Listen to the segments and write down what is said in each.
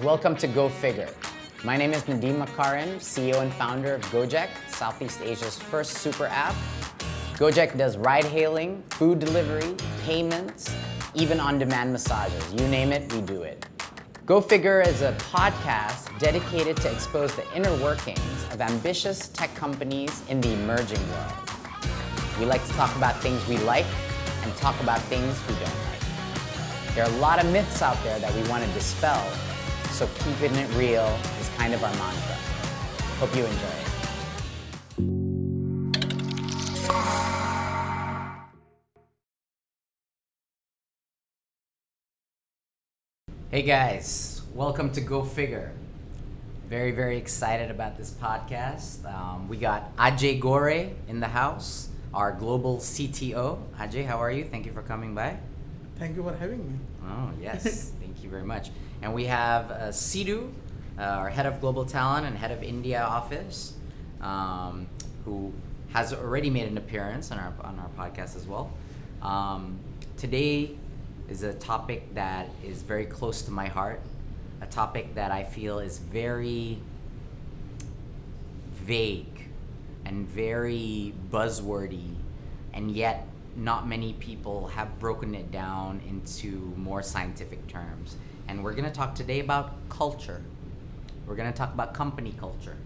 Welcome to Go Figure. My name is Nadiem Makarim, CEO and founder of Gojek, Southeast Asia's first super app. Gojek does ride hailing, food delivery, payments, even on-demand massages. You name it, we do it. Go Figure is a podcast dedicated to expose the inner workings of ambitious tech companies in the emerging world. We like to talk about things we like and talk about things we don't like. There are a lot of myths out there that we want to dispel, so keeping it real is kind of our mantra. Hope you enjoy it. Hey guys, welcome to Go Figure. Very, very excited about this podcast. Um, we got Ajay Gore in the house, our global CTO. Ajay, how are you? Thank you for coming by. Thank you for having me. Oh, yes. Thank you very much. And we have uh, Sidhu, uh, our head of global talent and head of India office, um, who has already made an appearance on our, on our podcast as well. Um, today is a topic that is very close to my heart, a topic that I feel is very vague and very buzzwordy, and yet not many people have broken it down into more scientific terms. And we're going to talk today about culture. We're going to talk about company culture.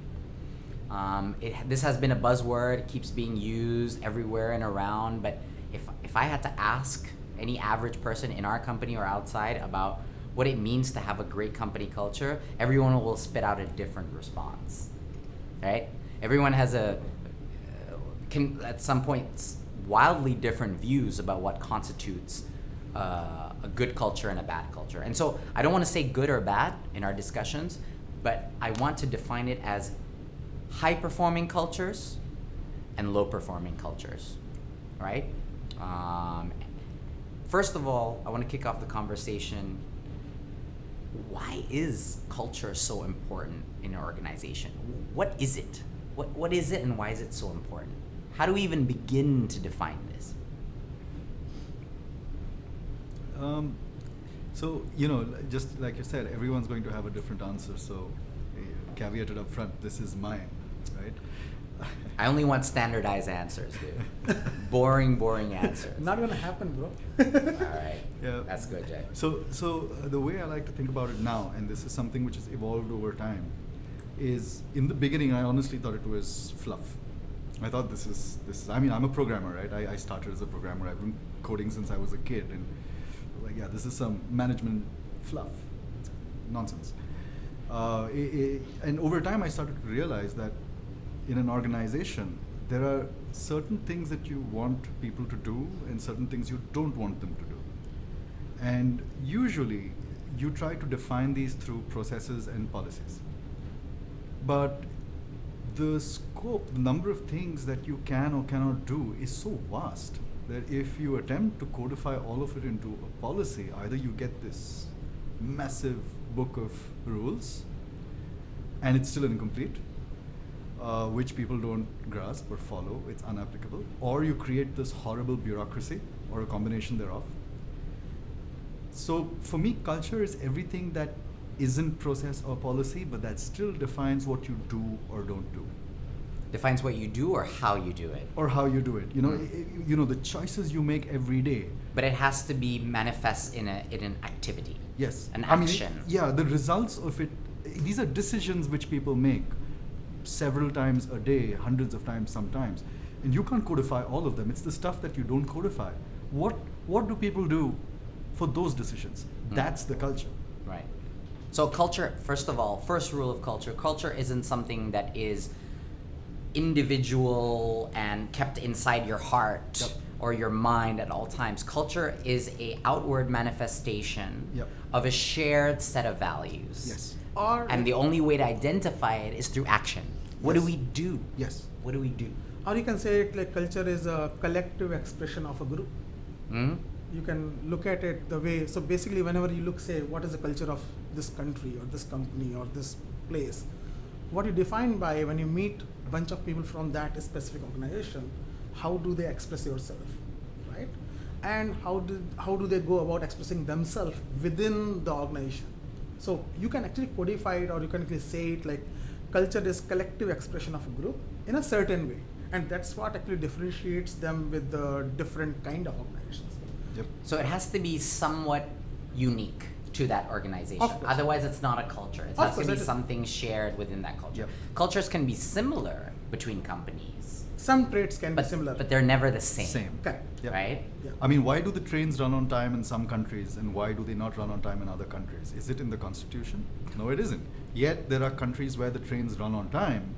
Um, it, this has been a buzzword, it keeps being used everywhere and around, but if, if I had to ask any average person in our company or outside about what it means to have a great company culture, everyone will spit out a different response. Right? Everyone has a can at some point, wildly different views about what constitutes uh, a good culture and a bad culture. And so I don't want to say good or bad in our discussions, but I want to define it as high performing cultures and low performing cultures, right? Um, first of all, I want to kick off the conversation. Why is culture so important in an organization? What is it? What, what is it and why is it so important? How do we even begin to define this? Um, so, you know, just like you said, everyone's going to have a different answer. So, uh, caveated up front, this is mine, right? I only want standardized answers, dude. boring, boring answers. Not gonna happen, bro. All right. Yeah. That's good, Jay. So, so uh, the way I like to think about it now, and this is something which has evolved over time, is in the beginning I honestly thought it was fluff. I thought this is this is. I mean, I'm a programmer, right? I, I started as a programmer. I've been coding since I was a kid, and like, yeah, this is some management fluff, it's nonsense. Uh, i i and over time, I started to realize that in an organization, there are certain things that you want people to do, and certain things you don't want them to do. And usually, you try to define these through processes and policies. But the scope, the number of things that you can or cannot do is so vast that if you attempt to codify all of it into a policy, either you get this massive book of rules and it's still incomplete, uh, which people don't grasp or follow, it's unapplicable, or you create this horrible bureaucracy or a combination thereof. So for me, culture is everything that isn't process or policy, but that still defines what you do or don't do. Defines what you do or how you do it. Or how you do it. You know, Mm. i- i- you know the choices you make every day. But it has to be manifest in a in an activity. Yes. An I mean, action. yeah, the results of it. These are decisions which people make several times a day, hundreds of times sometimes, and you can't codify all of them. It's the stuff that you don't codify. What What do people do for those decisions? Mm. That's the culture. Right. So culture, first of all, first rule of culture, culture isn't something that is individual and kept inside your heart Yep. or your mind at all times. Culture is a outward manifestation Yep. of a shared set of values. Yes. Or And the only way to identify it is through action. What do we do? Yes. What do we do? or you can say it like culture is a collective expression of a group. Hmm? You can look at it the way. So basically, whenever you look, say, what is the culture of this country or this company or this place, what you define by when you meet a bunch of people from that specific organization, how do they express yourself, right? And how do how do they go about expressing themselves within the organization? So you can actually codify it or you can actually say it like culture is collective expression of a group in a certain way. And that's what actually differentiates them with the different kind of organizations. Yep. So it has to be somewhat unique to that organization. Otherwise, it's not a culture. It Of has to be something shared within that culture. Yep. Cultures can be similar between companies, Some traits can but, be similar. but they're never the same. Same. Correct. Yep. Right? Yeah. I mean, why do the trains run on time in some countries and why do they not run on time in other countries? Is it in the constitution? No, it isn't. Yet there are countries where the trains run on time.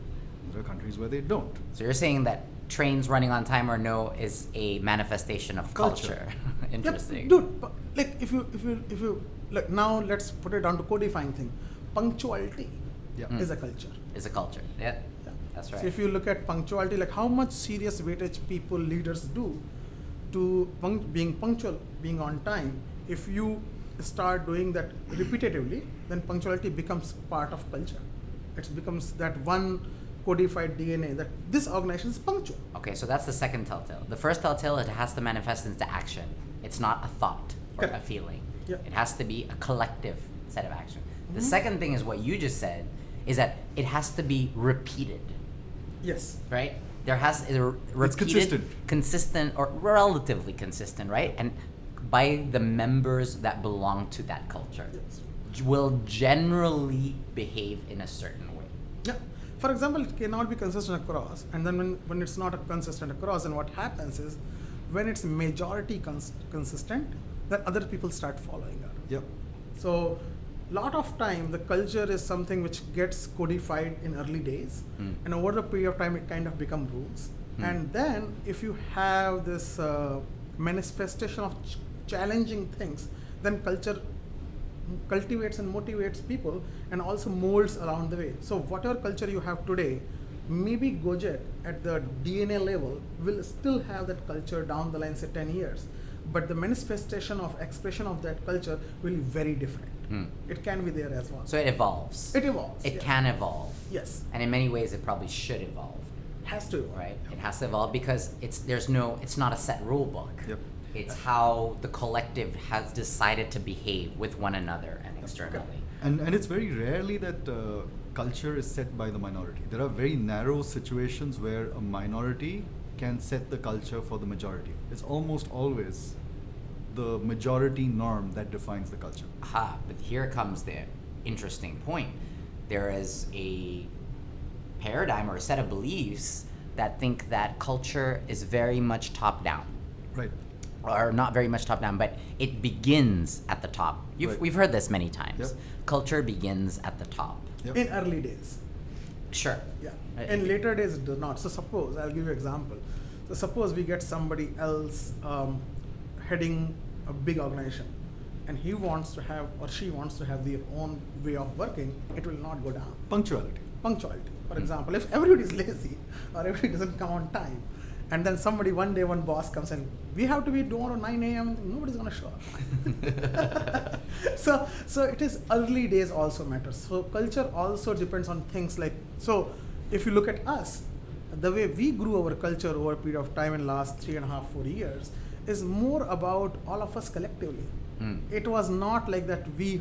There are countries where they don't. So you're saying that trains running on time or no is a manifestation of Culture. culture. Yep, Interesting. dude. pu- Like if you if you if you like now let's put it down to codifying thing. Punctuality Yeah. Mm. is a culture. Is a culture. Yeah. Yeah. That's right. So if you look at punctuality, like how much serious weightage people leaders do to punct- being punctual, being on time. If you start doing that repetitively, then punctuality becomes part of culture. It becomes that one codified DNA that this organization is punctual. Okay, so that's the second telltale. The first telltale, it has to manifest into action. It's not a thought or a feeling. Yeah. It has to be a collective set of action. The Mhm. second thing is what you just said, is that it has to be repeated, Yes. right? There has to repeated, consistent. consistent, or relatively consistent, right? And by the members that belong to that culture, Yes. will generally behave in a certain way. Yeah. For example, it cannot be consistent across, and then when, when it's not consistent across, then what happens is when it's majority cons- consistent, then other people start following it. Yep. So, lot of time the culture is something which gets codified in early days, Mm. and over the period of time it kind of become rules. Mm. And then if you have this uh, manifestation of ch- challenging things, then culture cultivates and motivates people and also molds around the way. So whatever culture you have today, maybe Gojek at the DNA level will still have that culture down the line, say 10 years. But the manifestation of expression of that culture will be very different. Hmm. It can be there as well. So it evolves. it evolves. It yeah. can evolve. Yes. And in many ways, it probably should evolve. Has to. evolve. right? It has to evolve because it's there's no it's not a set rule book. Yep. It's how the collective has decided to behave with one another and externally. And, and it's very rarely that uh, culture is set by the minority. There are very narrow situations where a minority can set the culture for the majority. It's almost always the majority norm that defines the culture. Aha, but here comes the interesting point. There is a paradigm or a set of beliefs that think that culture is very much top down. Right. or not very much top down, but it begins at the top. You've, Right. We've heard this many times. Yep. Culture begins at the top. Yep. In early days. Sure. Yeah. Uh, In later days, it does not. So suppose I'll give you an example. So suppose we get somebody else um, heading a big organization, and he wants to have or she wants to have their own way of working. It will not go down. Punctuality. Punctuality, for Hmm. example, if everybody is lazy or everybody doesn't come on time, and then somebody one day one boss comes and we have to be tomorrow 9 a.m. Nobody's gonna show up. so so it is early days also matters. So culture also depends on things like so. If you look at us, the way we grew our culture over a period of time in last three and a half four years is more about all of us collectively. Mm. It was not like that we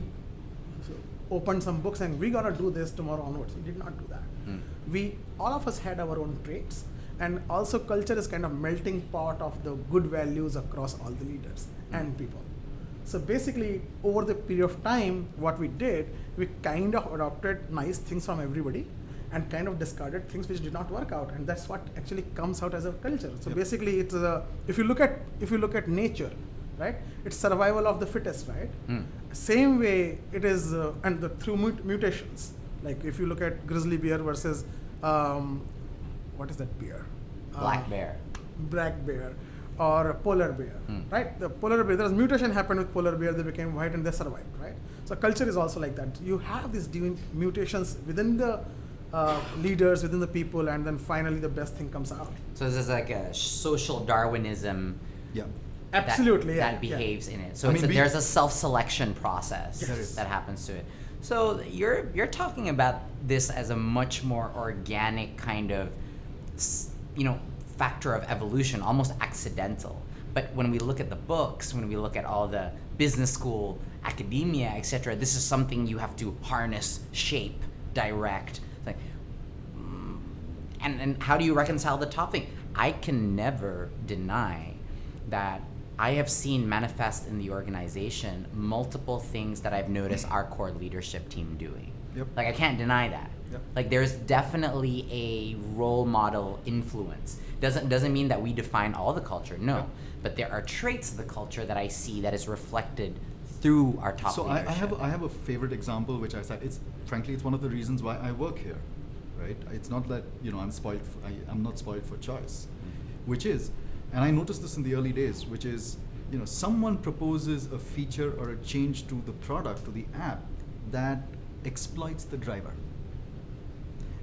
opened some books and we gotta do this tomorrow onwards. We did not do that. Mm. We all of us had our own traits, and also culture is kind of melting pot of the good values across all the leaders and people. So basically, over the period of time, what we did, we kind of adopted nice things from everybody, and kind of discarded things which did not work out, and that's what actually comes out as a culture. So Yep. basically, it's a, if you look at if you look at nature, right? It's survival of the fittest, right? Mm. Same way it is, uh, and the, through mut- mutations. Like if you look at grizzly bear versus um, what is that bear? Black Uh, bear. Black bear, or a polar bear, Hmm. right? The polar bear. There's mutation happened with polar bear. They became white and they survived, right? So culture is also like that. You have these mutations within the uh, leaders, within the people, and then finally the best thing comes out. So this is like a social Darwinism Yeah. that- Absolutely, yeah, that yeah. behaves in it. So I it's mean, a, we- there's a self-selection process There is. that happens to it. So you're you're talking about this as a much more organic kind of, you know, factor of evolution, almost accidental. But when we look at the books, when we look at all the business school, academia, etc. This is something you have to harness, shape, direct. And and how do you reconcile the top thing? I can never deny that I have seen manifest in the organization multiple things that I've noticed our core leadership team doing. Yep. Like I can't deny that. Yep. Like there's definitely a role model influence. Doesn't doesn't mean that we define all the culture. No, Yep. but there are traits of the culture that I see that is reflected through our top so I. I have I have a favorite example which I said it's frankly it's one of the reasons why I work here, right? It's not that you know I'm spoiled. For, I, I'm not spoiled for choice, mm-hmm. which is, and I noticed this in the early days, which is you know someone proposes a feature or a change to the product to the app that exploits the driver.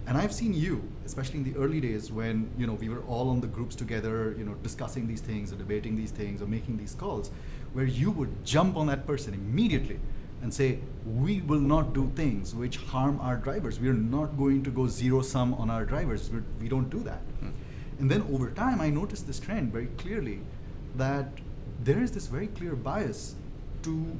And I've seen you, especially in the early days when you know we were all on the groups together, you know, discussing these things or debating these things or making these calls, where you would jump on that person immediately and say, "We will not do things which harm our drivers. We are not going to go zero sum on our drivers. We're, we don't do that." Hmm. And then over time, I noticed this trend very clearly that there is this very clear bias to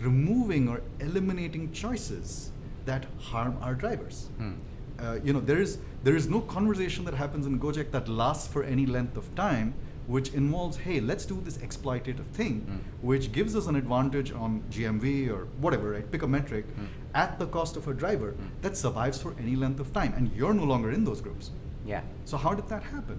removing or eliminating choices that harm our drivers. Hmm. Uh, you know, there is there is no conversation that happens in Gojek that lasts for any length of time, which involves, hey, let's do this exploitative thing, Mm. which gives us an advantage on GMV or whatever, right? Pick a metric Mm. at the cost of a driver Mm. that survives for any length of time, and you're no longer in those groups. Yeah. So how did that happen?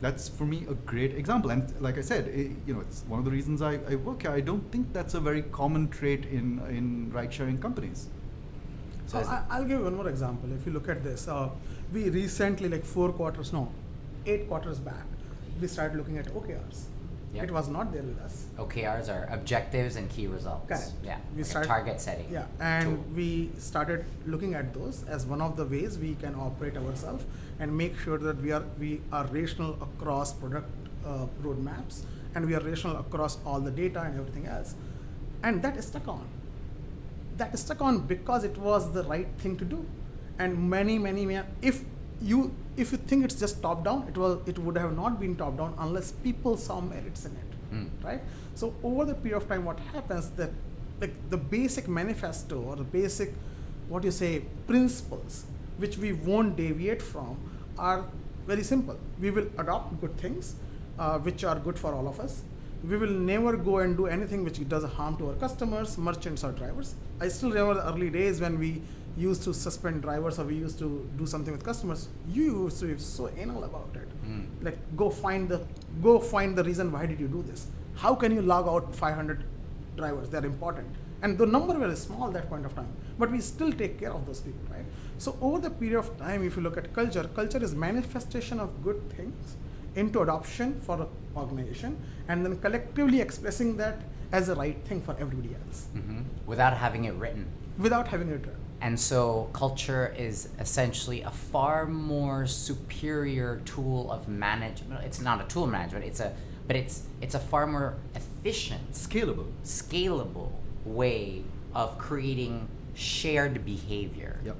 That's for me a great example, and like I said, i you know, it's one of the reasons I, I work here. I don't think that's a very common trait in in ride-sharing companies. So So I, I'll give you one more example. If you look at this, uh, we recently, like four quarters, no, eight quarters back, we started looking at OKRs. Yep. It was not there with us. OKRs are objectives and key results. Correct. Yeah. We like a start- target setting. Yeah, and tool. we started looking at those as one of the ways we can operate ourselves and make sure that we are we are rational across product uh, roadmaps and we are rational across all the data and everything else, and that is stuck on. That is stuck on because it was the right thing to do, and many many many if you if you think it's just top down, it was it would have not been top down unless people saw merits in it Mm. right? So over the period of time, what happens that like the basic manifesto or the basic what you say principles which we won't deviate from are very simple. We will adopt good things uh, which are good for all of us. We will never go and do anything which does harm to our customers, merchants, or drivers. I still remember the early days when we used to suspend drivers or we used to do something with customers. You used to be so anal about it Mm. like go find the go find the reason why did you do this how can you log out 500 drivers they're important and the number was small at that point of time but we still take care of those people right so over the period of time if you look at culture culture is manifestation of good things into adoption for an organization and then collectively expressing that as the right thing for everybody else Mhm. Without having it written. without having it And so culture is essentially a far more superior tool of management. It's not a tool of management. It's a, but it's it's a far more efficient, Scalable. scalable way of creating shared behavior Yep.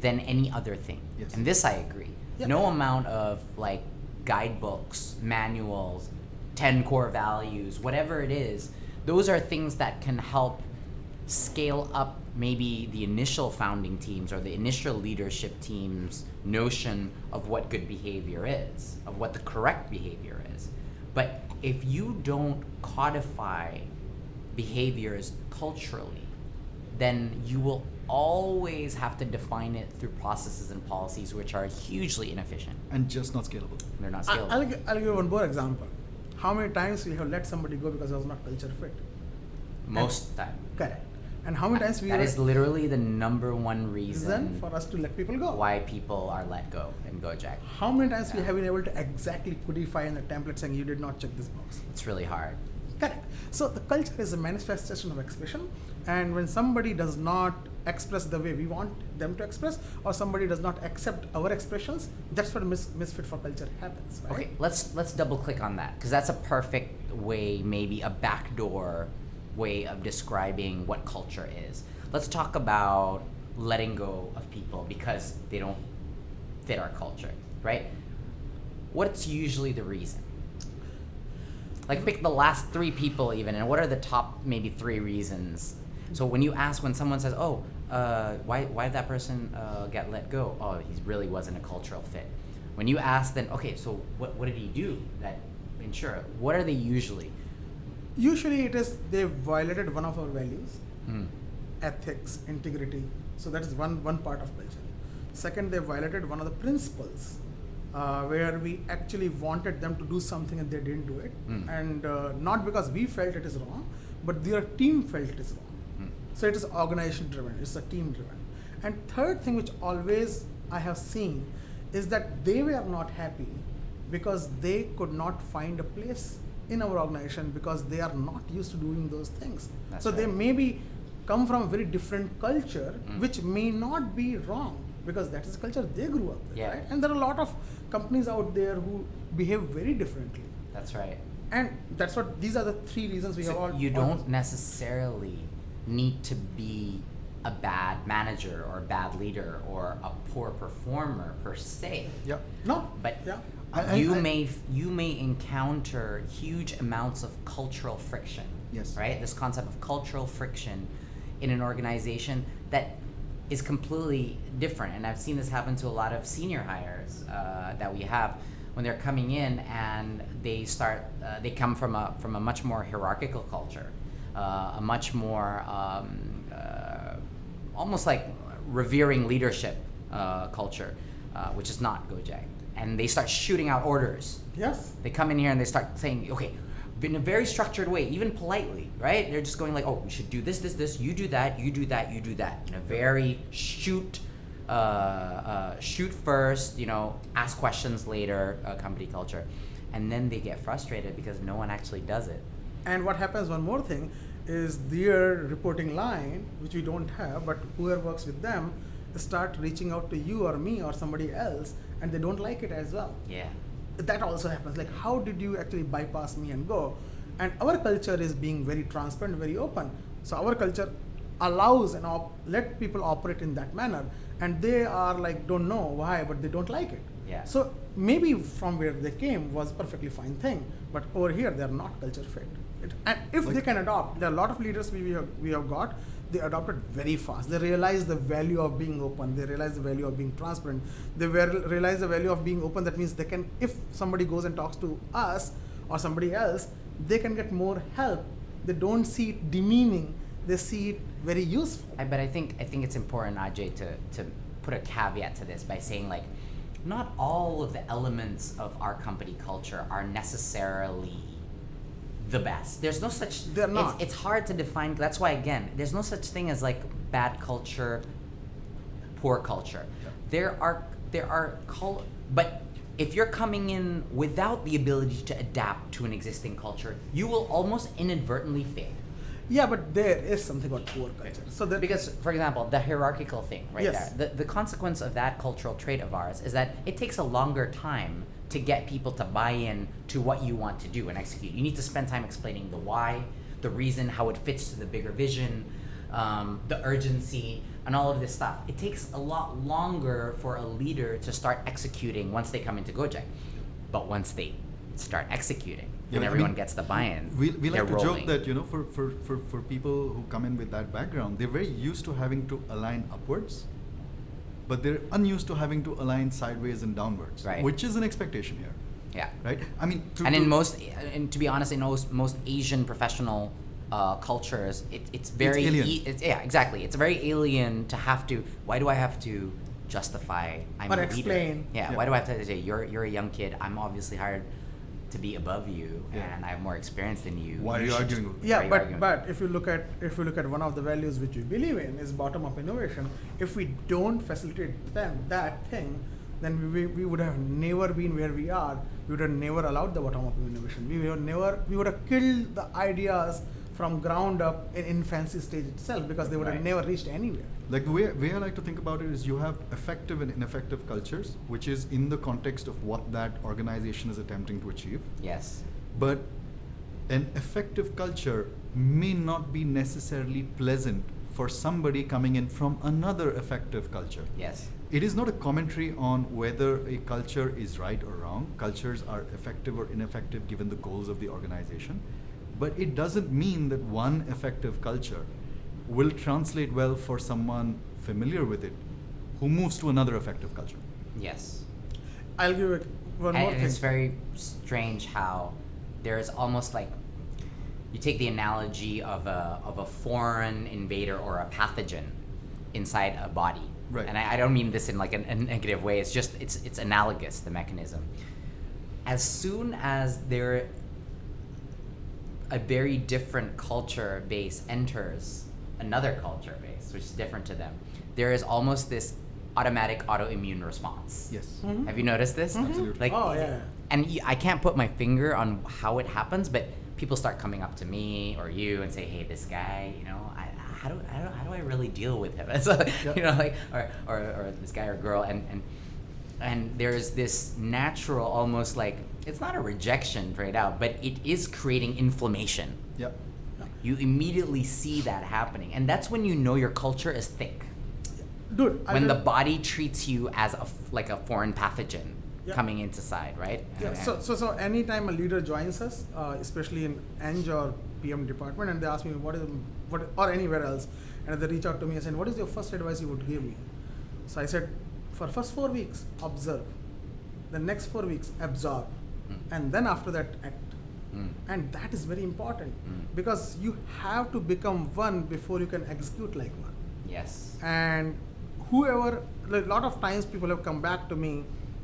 than any other thing. Yes. And this I agree. Yeah. No amount of like guidebooks, manuals, 10 core values, whatever it is, those are things that can help scale up maybe the initial founding teams or the initial leadership team's notion of what good behavior is, of what the correct behavior is. But if you don't codify behaviors culturally, then you will always have to define it through processes and policies which are hugely inefficient. And just not scalable. They're not scalable. I'll, gi- I'll give one more example how many times we have let somebody go because it was not culture fit Most time. correct and how many times we That is literally the number one reason for us to let people go. why people are let go in Gojek. How many times we have been able to exactly codify in the template saying you did not check this box? It's really hard. Correct. So the culture is a manifestation of expression, and when somebody does not express the way we want them to express, or somebody does not accept our expressions, that's where mis- misfit for culture happens, right? Okay, let's let's double click on that because that's a perfect way, maybe a backdoor way of describing what culture is. Let's talk about letting go of people because they don't fit our culture, right? What's usually the reason? Like pick the last three people even, and what are the top maybe three reasons? So when you ask when someone says, "Oh, uh, why why did that person uh, get let go?" Oh, he really wasn't a cultural fit. When you ask, then okay, so what what did he do that ensure? What are they usually? Usually, it is they violated one of our values, Mm. ethics, integrity. So that is one one part of culture. Second, they violated one of the principles, uh, where we actually wanted them to do something and they didn't do it, Mm. and uh, not because we felt it is wrong, but their team felt it is wrong. Mm. So it is organization driven, it's a team driven. And third thing which always I have seen is that they were not happy because they could not find a place in our organization because they are not used to doing those things. That's so they right. maybe come from a very different culture Mm. which may not be wrong because that is the culture they grew up with, Yeah. right? And there are a lot of companies out there who behave very differently. That's right. And that's what these are the three reasons we So have all you don't necessarily need to be a bad manager or a bad leader or a poor performer per se. Yeah. No. But yeah. I- you I- may you may encounter huge amounts of cultural friction. Yes. Right? This concept of cultural friction in an organization that is completely different. And I've seen this happen to a lot of senior hires uh, that we have when they're coming in and they start uh, they come from a from a much more hierarchical culture, uh, a much more um, uh, almost like revering leadership uh, culture, uh, which is not Gojek. And they start shooting out orders. Yes. They come in here and they start saying, okay, in a very structured way, even politely, right? They're just going like, oh, we should do this, this, this. You do that. You do that. You do that. In a very shoot, uh, uh, shoot first. You know, ask questions later. Uh, company culture, and then they get frustrated because no one actually does it. And what happens, one more thing, is their reporting line, which we don't have, but whoever works with them, start reaching out to you or me or somebody else, and they don't like it as well. Yeah. That also happens. Like, how did you actually bypass me and go? And our culture is being very transparent, very open. So our culture allows and op- let people operate in that manner, and they are like don't know why, but they don't like it. Yeah. So maybe from where they came was perfectly fine thing, but over here they are not culture fit. It, and if they can adopt, there are a lot of leaders we, we, have, we have got. They adopted very fast. They realize the value of being open. They realize the value of being transparent. They ver- realize the value of being open. That means they can, if somebody goes and talks to us or somebody else, they can get more help. They don't see it demeaning. They see it very useful. I, but I think I think it's important, Ajay, to to put a caveat to this by saying like, not all of the elements of our company culture are necessarily the best. There's no such. They're it's- not. It's, hard to define. That's why again, there's no such thing as like bad culture, poor culture. Yeah. There are there are cul- but if you're coming in without the ability to adapt to an existing culture, you will almost inadvertently fail. Yeah, but there is something about poor culture. So that Because, for example, the hierarchical thing right Yes. there, the, the consequence of that cultural trait of ours is that it takes a longer time to get people to buy in to what you want to do and execute. You need to spend time explaining the why, the reason, how it fits to the bigger vision, um, the urgency, and all of this stuff. It takes a lot longer for a leader to start executing once they come into Gojek. But once they start executing Yeah, and I everyone mean, gets the buy-in, We, we like to rolling. joke that you know for, for, for, for people who come in with that background, they're very used to having to align upwards, but they're unused to having to align sideways and downwards, Right. which is an expectation here, yeah. right? I mean, to, and in to- most and to be honest in most most asian professional uh, cultures it, it's very alien. e- it's, yeah exactly it's very alien to have to why do i have to justify i'm Or a leader explain. yeah, Yeah. why do i have to say you're you're a young kid i'm obviously hired to be above you Yeah. and i have more experience than you Why are you arguing just- Yeah, you but arguing? but if you look at if you look at one of the values which we believe in is bottom up innovation. If we don't facilitate them that thing, then we, we, we would have never been where we are. We would have never allowed the bottom up innovation. We would have never we would have killed the ideas from ground up in infancy stage itself because they would have never reached anywhere. like the way, way I like to think about it is you have effective and ineffective cultures, which is in the context of what that organization is attempting to achieve. yes But an effective culture may not be necessarily pleasant for somebody coming in from another effective culture. Yes. It is not a commentary on whether a culture is right or wrong. Cultures are effective or ineffective given the goals of the organization. But it doesn't mean that one effective culture will translate well for someone familiar with it who moves to another effective culture. Yes. I'll give it one and more thing. it's very strange how there is almost like you take the analogy of a of a foreign invader or a pathogen inside a body. Right. And I, I don't mean this in like a, a negative way. It's just it's it's analogous the mechanism. As soon as there a very different culture base enters another culture base, which is different to them, there is almost this automatic autoimmune response. Yes. Mhm. Have you noticed this? Absolutely. Like, Oh, yeah. And I can't put my finger on how it happens, but people start coming up to me or you and say, "Hey, this guy, you know, I, how do I don't, how do I really deal with him?" So, Yep. You know, like or, or or this guy or girl, and and and there's this natural, almost like it's not a rejection right out, but it is creating inflammation. Yep. You immediately see that happening, and that's when you know your culture is thick. Dude, when the body treats you as a like a foreign pathogen Yeah. coming into side, right? Yeah, And- so, so, so anytime a leader joins us, uh, especially in Eng or PM department, and they ask me what is, what, or anywhere else, and they reach out to me and say, what is your first advice you would give me? So I said, for first four weeks, observe. The next four weeks, absorb. Mm. And then after that, act. Mm. And that is very important Mm. because you have to become one before you can execute like one Yes. and whoever a lot of times people have come back to me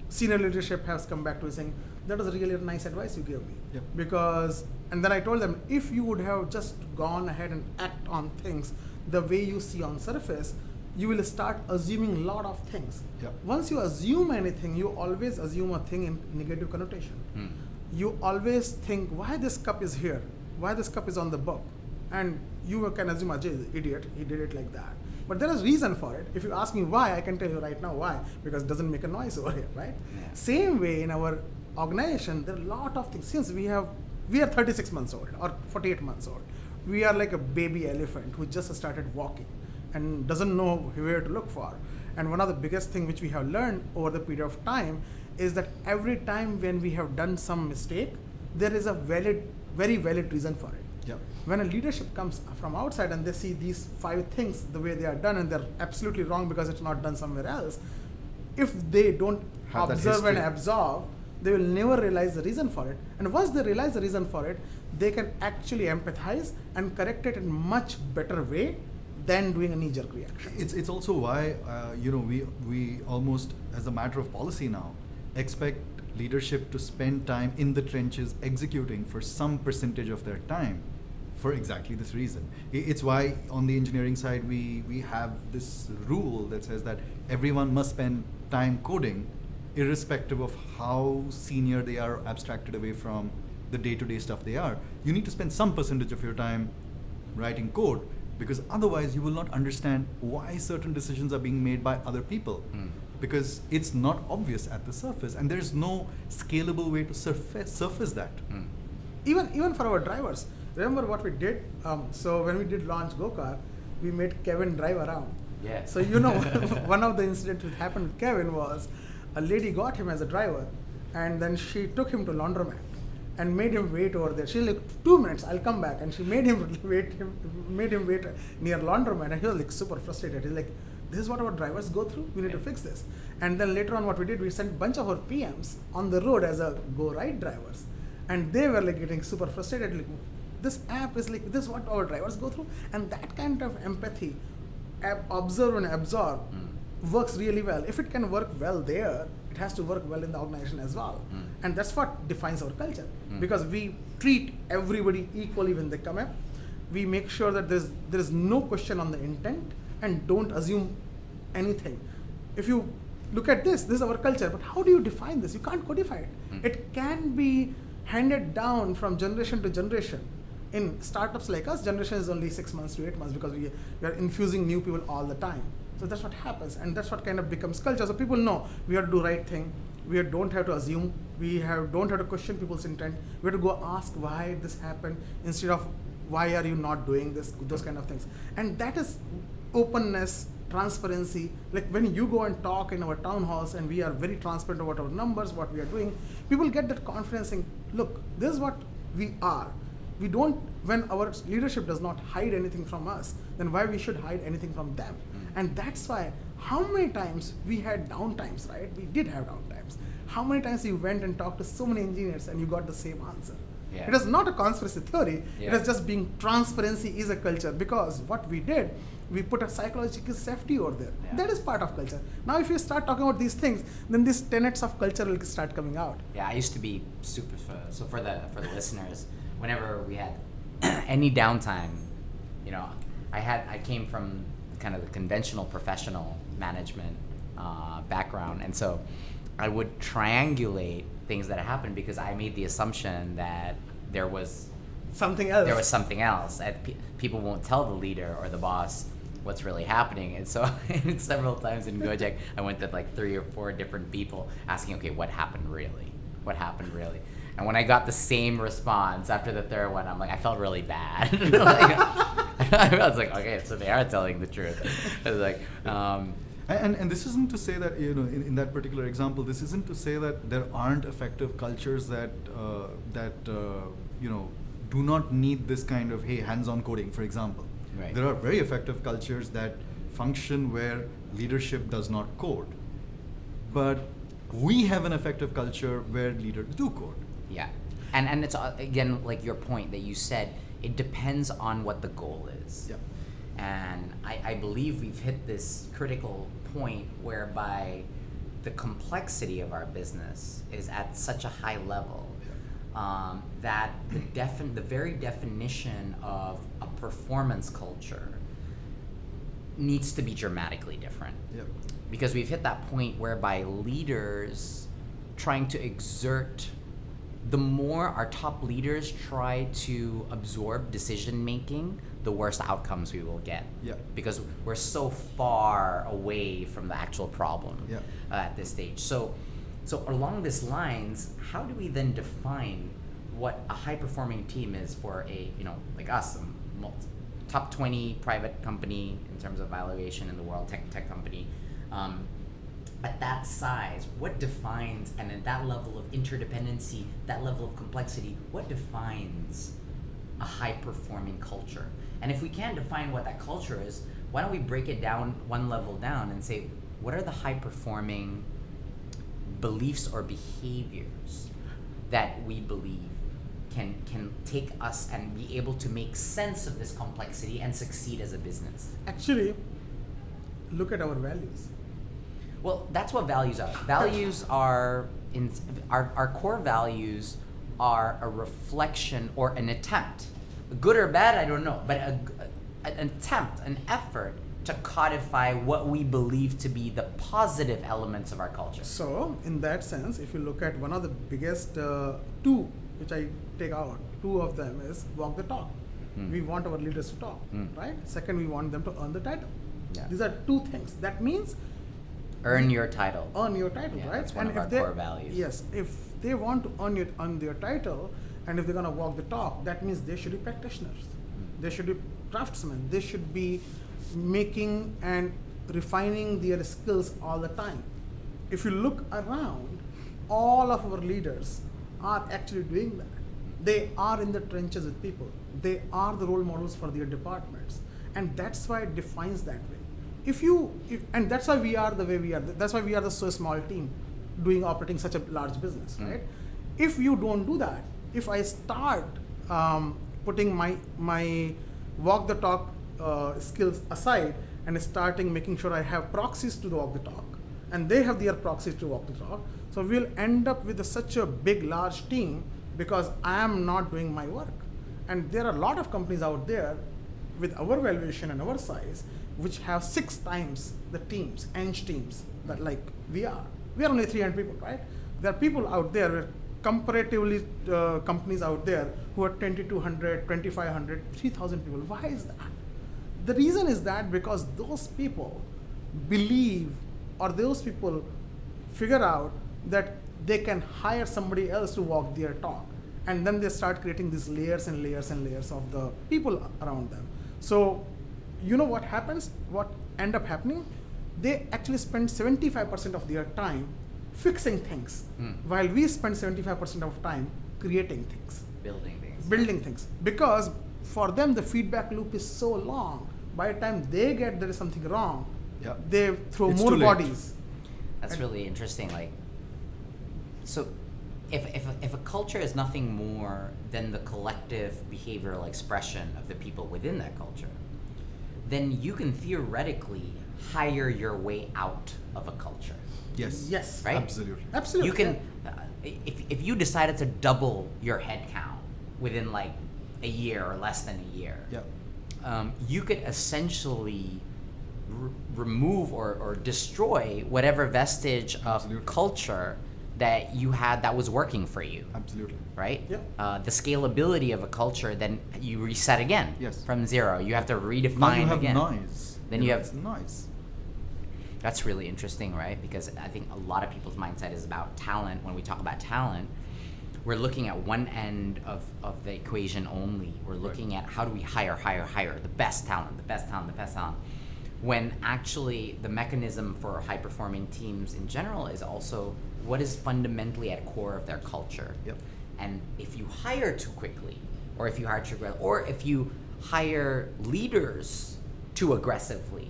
senior leadership has come back to me saying that was really nice advice you gave me Yep. because and then i told them if you would have just gone ahead and act on things the way you see on surface you will start assuming a lot of things. Yep. once you assume anything you always assume a thing in negative connotation. Mm. you always think why this cup is here? Why this cup is on the book? And you can assume ajay is an idiot. He did it like that. But there is reason for it. If you ask me why i can tell you right now why. Because it doesn't make a noise over here right? Yeah. same way in our organization there are a lot of things. Since we have we are 36 months old or 48 months old we are like a baby elephant who just started walking and doesn't know where to look for. And one of the biggest thing which we have learned over the period of time is that every time when we have done some mistake there is a valid very valid reason for it. Yep. when a leadership comes from outside and they see these five things the way they are done and they're absolutely wrong because it's not done somewhere else if they don't Have observe and absorb they will never realize the reason for it. And once they realize the reason for it they can actually empathize and correct it in much better way than doing a knee-jerk reaction It's, it's also why, uh, you know, we, we almost, as a matter of policy now, expect leadership to spend time in the trenches executing for some percentage of their time for exactly this reason. It's why on the engineering side, we, we have this rule that says that everyone must spend time coding irrespective of how senior they are abstracted away from the day-to-day stuff they are. You need to spend some percentage of your time writing code because otherwise you will not understand why certain decisions are being made by other people Mm. because it's not obvious at the surface and there's no scalable way to surface surface that Mm. even even for our drivers remember what we did um, so when we did launch GoCar we made kevin drive around Yeah. so you know one of the incidents that happened with kevin was a lady got him as a driver and then she took him to laundromat and made him wait over there. She's like two minutes i'll come back. And she made him wait him made him wait near laundromat. And he was like super frustrated. He's like this is what our drivers go through. We need to fix this. And then later on what we did we sent bunch of our pms on the road as a GoRide drivers. And they were like getting super frustrated like this app is like this is what our drivers go through. And that kind of empathy ab- observe and absorb Mm. works really well. If it can work well there it has to work well in the organization as well. Mm. and that's what defines our culture. Mm. because we treat everybody equally when they come up we make sure that there's there is no question on the intent and don't assume anything. If you look at this this is our culture but how do you define this? You can't codify it. Mm. it can be handed down from generation to generation. In startups like us generation is only six months to eight months because we, we are infusing new people all the time so that's what happens and that's what kind of becomes culture. So people know we have to do right thing. We don't have to assume. We have don't have to question people's intent. We have to go ask why this happened instead of why are you not doing this those kind of things. And that is openness transparency. Like when you go and talk in our town halls and we are very transparent about our numbers what we are doing people get that confidence saying look this is what we are. We don't when our leadership does not hide anything from us then why we should hide anything from them. And that's why how many times we had downtimes right we did have downtimes how many times you went and talked to so many engineers and you got the same answer Yeah. it is not a conspiracy theory Yeah. it is just being transparency is a culture because what we did we put a psychological safety over there Yeah. that is part of culture now if you start talking about these things then these tenets of culture will start coming out Yeah, I used to be super. For, so for the for the listeners, whenever we had any downtime, you know, I had I came from kind of the conventional professional management uh, background, and so I would triangulate things that happened because I made the assumption that there was something else there was something else. And pe- people won't tell the leader or the boss what's really happening. And so several times in Gojek, I went to like three or four different people asking, okay, what happened really? What happened really? And when I got the same response after the third one, I'm like, I felt really bad. Like, I was like, okay, so they are telling the truth. I was like, um, And, and, this isn't to say that, you know, in, in that particular example, this isn't to say that there aren't effective cultures that, uh, that uh, you know, do not need this kind of, hey, hands-on coding, for example. Right. There are very effective cultures that function where leadership does not code. But we have an effective culture where leaders do code. Yeah, and and it's uh, again like your point that you said. It depends on what the goal is. Yeah. And I, I believe we've hit this critical point whereby the complexity of our business is at such a high level um, that the defin- the very definition of a performance culture needs to be dramatically different Yep. because we've hit that point whereby leaders trying to exert the more our top leaders try to absorb decision making the worse outcomes we will get Yeah. because we're so far away from the actual problem Yeah. uh, at this stage so so along these lines how do we then define what a high performing team is for a you know like us a mul- top 20 private company in terms of valuation in the world tech tech company um, at that size what defines and at that level of interdependency that level of complexity what defines a high performing culture and if we can't define what that culture is why don't we break it down one level down and say what are the high performing beliefs or behaviors that we believe can can take us and be able to make sense of this complexity and succeed as a business. actually look at our values Well, that's what values are. Values are in our, our core values are a reflection or an attempt, good or bad, I don't know, but a, a- an attempt, an effort to codify what we believe to be the positive elements of our culture. So, in that sense, if you look at one of the biggest uh, two, which I take out, two of them is walk the talk. Hmm. We want our leaders to talk, Hmm. right? Second, we want them to earn the title. Yeah. These are two things. That means Earn your title. earn your title, Yeah, right? that's one of if our they, core values. Yes, if they want to earn it, earn their title, and if they're gonna walk the talk, that means they should be practitioners. Hmm. They should be craftsmen. They should be making and refining their skills all the time. If you look around, all of our leaders are actually doing that. They are in the trenches with people. They are the role models for their departments, and that's why it defines that way if you if, and that's why we are the way we are. That's why we are the so small team doing operating such a large business Mm. right? If you don't do that if i start um, putting my my walk the talk uh, skills aside and starting making sure i have proxies to walk the talk and they have their proxies to walk the talk so we'll end up with a, such a big large team because i am not doing my work. And there are a lot of companies out there with our valuation and our size, which have six times the teams, Eng teams, that like we are. We are only 300 people, right? There are people out there, comparatively uh, companies out there who are 2200, 2500, 3000 people. Why is that? The reason is that because those people believe or those people figure out that they can hire somebody else to walk their talk and then they start creating these layers and layers and layers of the people around them. So, you know what happens? What end up happening? They actually spend 75% of their time fixing things, Hmm. while we spend 75% of time creating things Building things. building things because for them the feedback loop is so long by the time they get there is something wrong Yeah. they throw It's more bodies That's And- really interesting. Like, so if, if, if a culture is nothing more than the collective behavioral expression of the people within that culture, then you can theoretically hire your way out of a culture. Yes. yes Right? Absolutely. absolutely You can, uh, if, if you decided to double your headcount within like a year or less than a year, Yeah. um, you could essentially r- remove or, or destroy whatever vestige of Absolutely. culture that you had that was working for you, Absolutely. right? Yep. Uh, the scalability of a culture, then you reset again Yes. from zero. You have to redefine Now you have again. noise. Then you have- noise. That's really interesting, right? Because I think a lot of people's mindset is about talent. When we talk about talent, we're looking at one end of, of the equation only. We're looking at how do we hire, hire, hire the best talent, the best talent, the best talent. When actually the mechanism for high performing teams in general is also what is fundamentally at core of their culture. Yep. And if you hire too quickly, or if you hire too aggressively, or if you hire leaders too aggressively,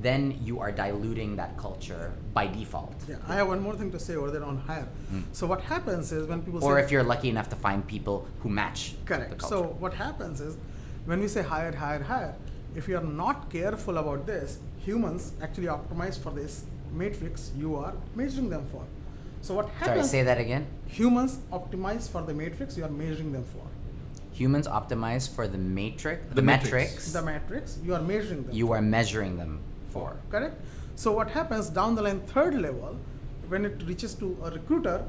then you are diluting that culture by default. yeah i have one more thing to say over there on hire Mm. so what happens is when people Or if you're lucky enough to find people who match correct so what happens is when we say hire hire hire if you are not careful about this humans actually optimize for this matrix you are measuring them for so what Sorry, happens say that again. humans optimize for the matrix you are measuring them for Humans optimize for the matrix, the, The matrix. metrics the matrix you are measuring them you are measuring them for. correct so what happens down the line third level when it reaches to a recruiter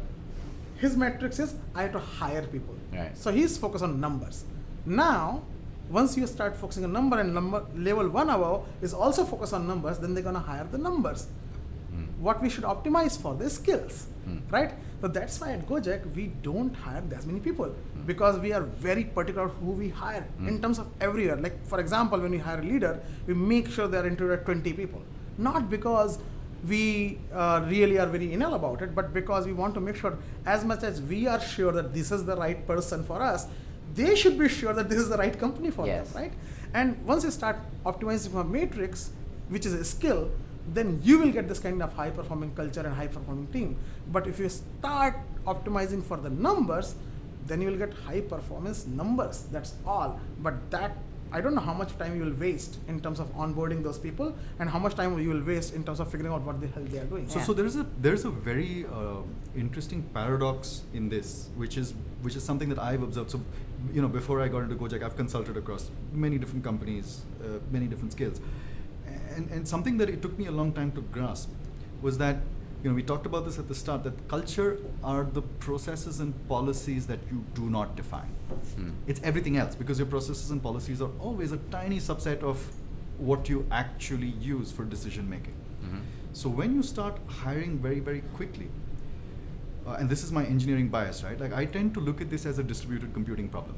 his matrix is i have to hire people Right. so he's focused on numbers now once you start focusing on number and number level one above is also focused on numbers then they're going to hire the numbers. What we should optimize for the skills Mm. right so that's why at gojek we don't hire as many people because we are very particular who we hire in Mm. terms of everywhere like for example when we hire a leader we make sure they're interviewed at 20 people not because we uh, really are very anal about it but because we want to make sure as much as we are sure that this is the right person for us they should be sure that this is the right company for Yes. them right and once you start optimizing for matrix which is a skill then you will get this kind of high performing culture and high performing team. But if you start optimizing for the numbers then you will get high performance numbers. That's all. But that i don't know how much time you will waste in terms of onboarding those people and how much time you will waste in terms of figuring out what the hell they are doing. So, Yeah. so there is a there is a very uh, interesting paradox in this, which is which is something that I've observed. So, you know, before I got into Gojek, I've consulted across many different companies, uh, many different skills, and and something that it took me a long time to grasp was that you know we talked about this at the start that culture are the processes and policies that you do not define. Mm. It's everything else because your processes and policies are always a tiny subset of what you actually use for decision making. Mhm. So when you start hiring very very quickly, uh, and this is my engineering bias, right? Like I tend to look at this as a distributed computing problem.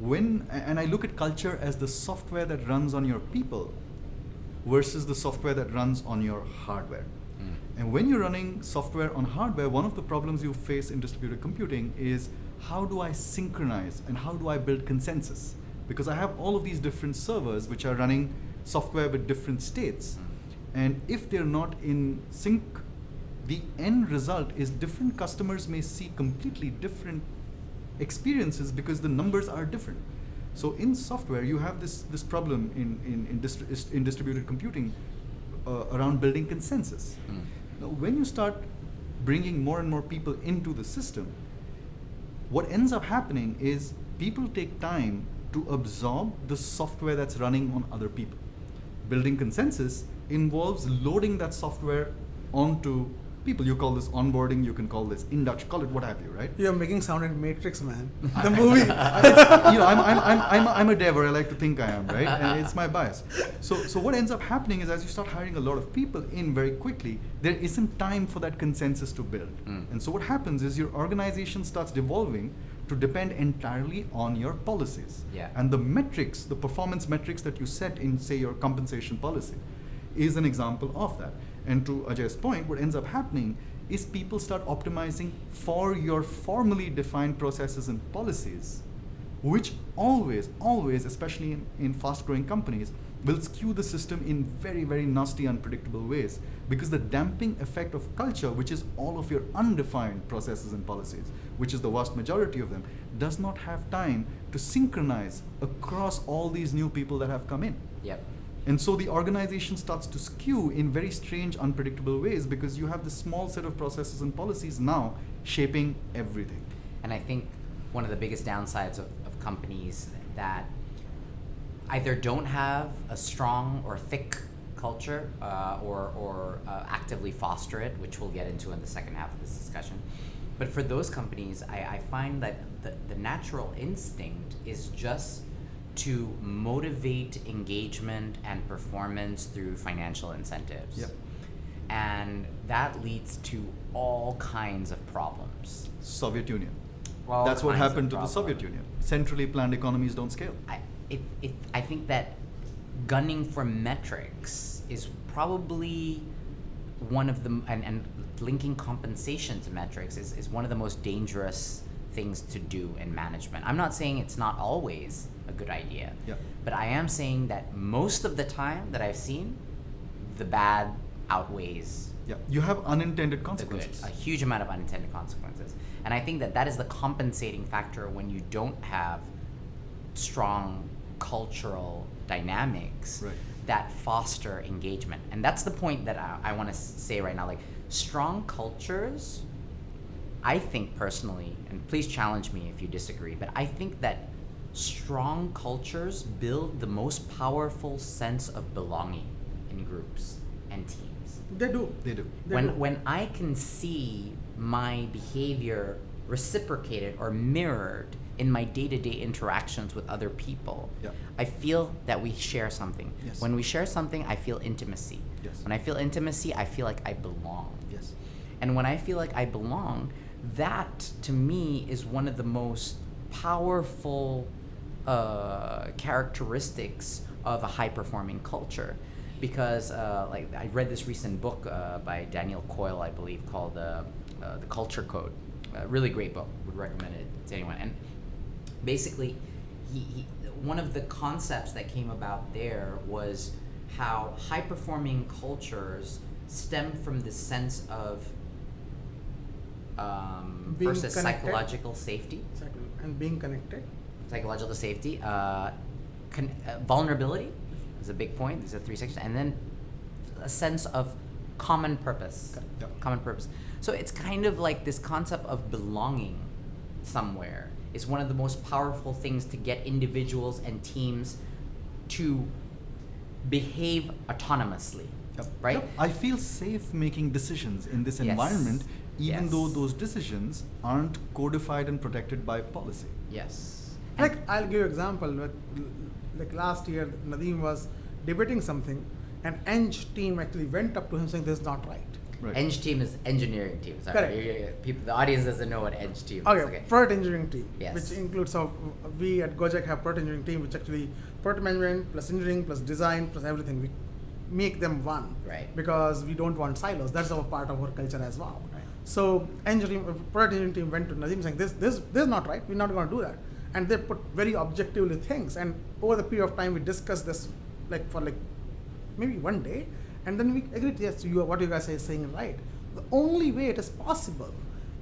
When and I look at culture as the software that runs on your people versus the software that runs on your hardware. Mm. And when you're running software on hardware, one of the problems you face in distributed computing is how do I synchronize and how do I build consensus? Because I have all of these different servers which are running software with different states. And if they're not in sync, the end result is different customers may see completely different experiences because the numbers are different. So in software, you have this, this problem in, in, in, distri- in distributed computing uh, around building consensus. Mm. Now, when you start bringing more and more people into the system, what ends up happening is people take time to absorb the software that's running on other people. Building consensus involves loading that software onto people. You call this onboarding, you can call this induction, call it what have you, right? You're making sound like Matrix, man. The movie. you know, I'm, I'm, I'm, I'm, I'm a dev, or I like to think I am, right? And it's my bias. So, so what ends up happening is as you start hiring a lot of people in very quickly, there isn't time for that consensus to build. Mm. And so what happens is your organization starts devolving to depend entirely on your policies. Yeah. And the metrics, the performance metrics that you set in, say, your compensation policy, is an example of that. And to Ajay's point, what ends up happening is people start optimizing for your formally defined processes and policies, which always, always, especially in, in fast growing companies, will skew the system in very, very nasty, unpredictable ways. Because the damping effect of culture, which is all of your undefined processes and policies, which is the vast majority of them, does not have time to synchronize across all these new people that have come in. Yep. And so the organization starts to skew in very strange, unpredictable ways because you have this small set of processes and policies now shaping everything. And I think one of the biggest downsides of, of companies that either don't have a strong or thick culture uh, or, or uh, actively foster it, which we'll get into in the second half of this discussion. But for those companies, I, I find that the, the natural instinct is just to motivate engagement and performance through financial incentives. Yep. And that leads to all kinds of problems. Soviet Union. All That's what happened to the. Soviet Union. Centrally planned economies don't scale. I, it, it, I think that gunning for metrics is probably one of the and, and linking compensation to metrics is, is one of the most dangerous things to do in management. I'm not saying it's not always a good idea. Yeah. But I am saying that most of the time that I've seen, the bad outweighs Yeah. You have unintended the good. consequences. A huge amount of unintended consequences. And I think that that is the compensating factor when you don't have strong cultural dynamics Right. that foster engagement. And that's the point that I, I want to say right now. Like, strong cultures, I think personally, and please challenge me if you disagree, but I think that strong cultures build the most powerful sense of belonging in groups and teams They do. They do. They when do. when I can see my behavior reciprocated or mirrored in my day-to-day interactions with other people, Yeah. I feel that we share something. Yes. When we share something, I feel intimacy. Yes. When I feel intimacy, I feel like I belong. Yes. And when I feel like I belong, that to me is one of the most powerful uh, characteristics of a high performing culture. Because, uh, like, I read this recent book uh, by Daniel Coyle, I believe, called uh, uh, The Culture Code. A really great book. Would recommend it to anyone. And basically, he, he, one of the concepts that came about there was how high performing cultures stem from the sense of um, versus connected. psychological safety, Exactly. And being connected. Psychological safety, uh, con- uh, vulnerability is a big point. These are three sections, and then a sense of common purpose. Yep. Common purpose. So it's kind of like this concept of belonging somewhere is one of the most powerful things to get individuals and teams to behave autonomously. Yep. Right? Yep. I feel safe making decisions in this Yes. environment, even though those decisions aren't codified and protected by policy. Yes. And- Like I'll give you example. Like, like last year, Nadiem was debating something, and Eng team actually went up to him saying, "This is not right." Right. Eng team is engineering team. Sorry, Correct. People, the audience doesn't know what Eng team is. Oh, okay, Okay. product engineering team, Yes. which includes so we at Gojek have product engineering team, which actually product management plus engineering plus design plus everything. We make them one, Right. Because we don't want silos. That's our part of our culture as well. Right. So engineering product engineering team went to Nadiem saying this this this is not right. We're not going to do that, and they put very objectively things. And over the period of time, we discussed this like for like maybe one day, and then we agreed. Yes, you are, what you guys are saying right. The only way it is possible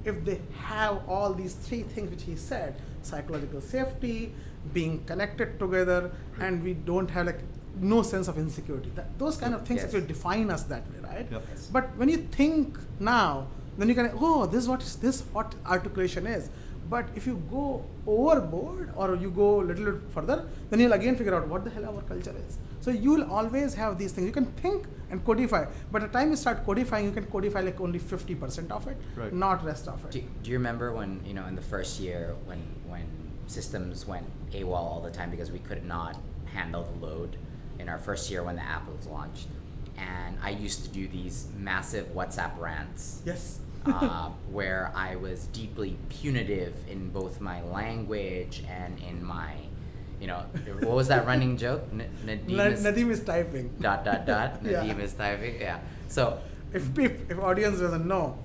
if they have all these three things which he said psychological safety being connected together and we don't have like no sense of insecurity that those kind of things Yes. actually define us that way right Yep. but when you think now then you can oh this is what is this what articulation is But if you go overboard or you go a little bit further, then you'll again figure out what the hell our culture is. So you'll always have these things. You can think and codify, but the time you start codifying, you can codify like only 50% of it, Right. not rest of it. Do, do you remember when you know in the first year when when systems went AWOL all the time because we could not handle the load in our first year when the app was launched, and I used to do these massive WhatsApp rants. Yes. Uh, where I was deeply punitive in both my language and in my, you know, what was that running joke? N- Nadiem Na- is Nadiem is typing. dot dot dot. Yeah. Nadiem is typing. Yeah. So if, if if audience doesn't know,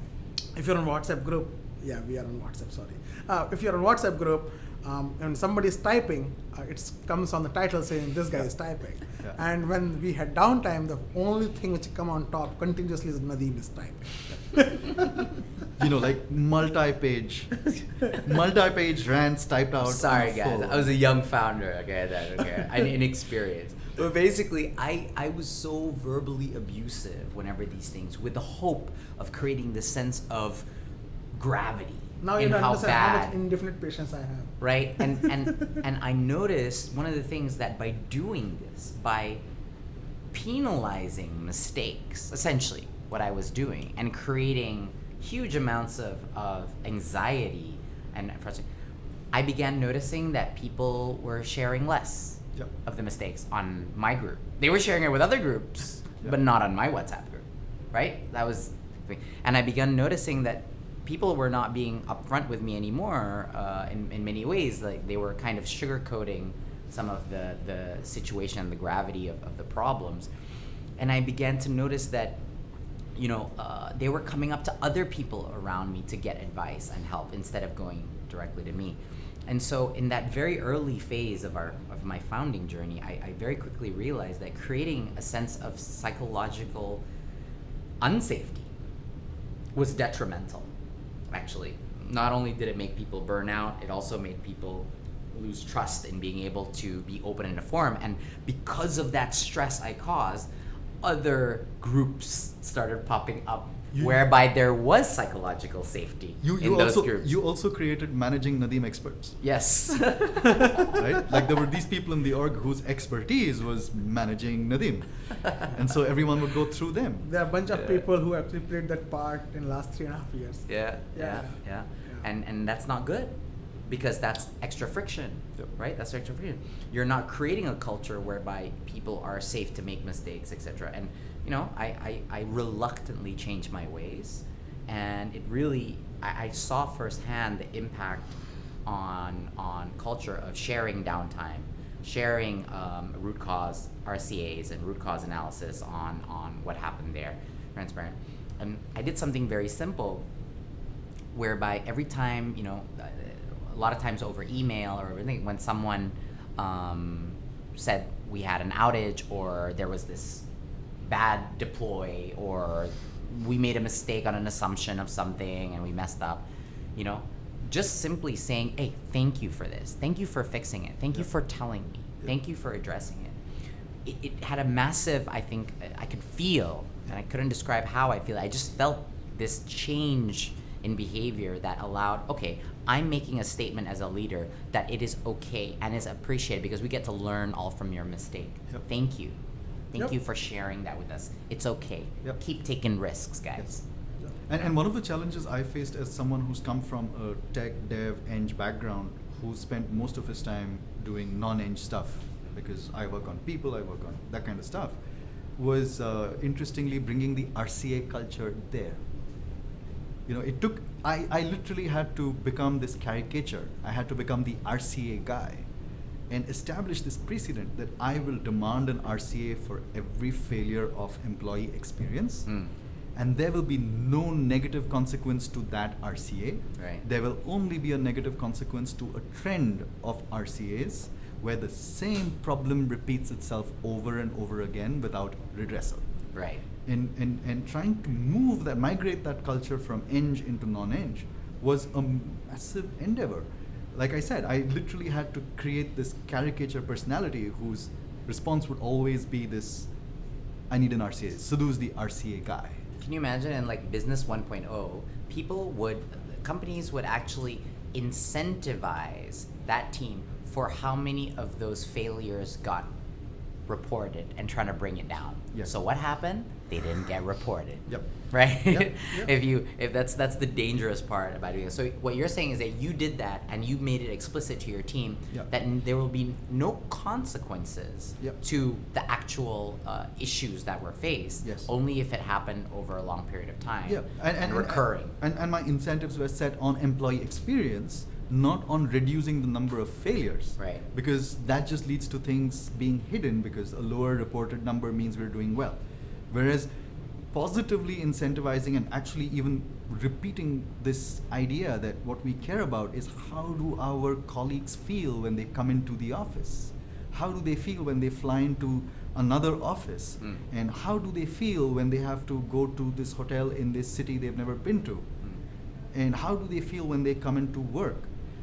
if you're on WhatsApp group, yeah, we are on WhatsApp. Sorry, uh, if you're on WhatsApp group um, and somebody's typing, uh, it comes on the title saying this guy is typing. Yeah. And when we had downtime, the only thing which come on top continuously is Nadiem is typing. you know, like multi-page, multi-page rants typed out. Sorry, guys. phone. I was a young founder. Okay, then okay, I inexperienced. But basically, I I was so verbally abusive whenever these things, with the hope of creating the sense of gravity now in you how understand how bad much indefinite patience I have. right and and and i noticed one of the things that by doing this by penalizing mistakes essentially what i was doing and creating huge amounts of, of anxiety and frustration i began noticing that people were sharing less Yep. of the mistakes on my group they were sharing it with other groups Yeah. but not on my whatsapp group right that was and i began noticing that people were not being upfront with me anymore uh, in, in many ways like they were kind of sugarcoating some of the, the situation and the gravity of, of the problems. And i began to notice that you know uh, they were coming up to other people around me to get advice and help instead of going directly to me. And so in that very early phase of our of my founding journey i, I very quickly realized that creating a sense of psychological unsafety was detrimental actually not only did it make people burn out it also made people lose trust in being able to be open in a forum. And because of that stress i caused other groups started popping up You- whereby there was psychological safety You, in those also groups you also created managing Nadiem experts, yes right? like there were these people in the org whose expertise was managing Nadiem. and so everyone would go through them. There are a bunch of Yeah. people who actually played that part in last three and a half years. Yeah, yeah, Yeah. yeah, Yeah. And and that's not good because that's extra friction, Yep. right? That's extra friction. You're not creating a culture whereby people are safe to make mistakes, etc. And you know, I, I, I reluctantly changed my ways, and it really I, I saw firsthand the impact on on culture of sharing downtime, sharing um, root cause RCA's and root cause analysis on on what happened there, transparent. And I did something very simple whereby every time you know uh, a lot of times over email or when someone um, said we had an outage or there was this bad deploy or we made a mistake on an assumption of something and we messed up you know? Just simply saying hey thank you for this. Thank you for fixing it. Thank you for telling me. Yeah. thank you for addressing it. It, it had a massive i think i could feel and i couldn't describe how i feel. I just felt this change in behavior that allowed okay i'm making a statement as a leader that it is okay and is appreciated because we get to learn all from your mistake. Yep. thank you thank Yep. you for sharing that with us it's okay Yep. keep taking risks guys And, and one of the challenges I faced as someone who's come from a tech, dev, eng background, who spent most of his time doing non-eng stuff, because I work on people, I work on that kind of stuff, was uh, interestingly bringing the RCA culture there. You know, it took, I, I literally had to become this caricature. I had to become the RCA guy and establish this precedent that I will demand an RCA for every failure of employee experience Mm. and there will be no negative consequence to that RCA. Right. There will only be a negative consequence to a trend of RCAs where the same problem repeats itself over and over again without redressal. right And, and, and trying to move that, migrate that culture from eng into non-eng was a massive endeavor. Like I said, I literally had to create this caricature personality whose response would always be this, I need an RCA. Sidhu's the RCA guy. Can you imagine in like business 1.0, people would, companies would actually incentivize that team for how many of those failures got reported and trying to bring it down. Yes. So what happened? They didn't get reported. Yep. Right? Yep, yep. if you if that's that's the dangerous part about doing it. So what you're saying is that you did that and you made it explicit to your team Yep. that n- there will be no consequences to the actual uh, issues that were faced. Yes. Only if it happened over a long period of time. Yeah, and, and, recurring. And, and my incentives were set on employee experience, not on reducing the number of failures. Right. Because that just leads to things being hidden because a lower reported number means we're doing well. Whereas positively incentivizing and actually even repeating this idea that what we care about is how do our colleagues feel when they come into the office? How do they feel when they fly into another office? Mm. And how do they feel when they have to go to this hotel in this city they've never been to? Mm. And how do they feel when they come into work?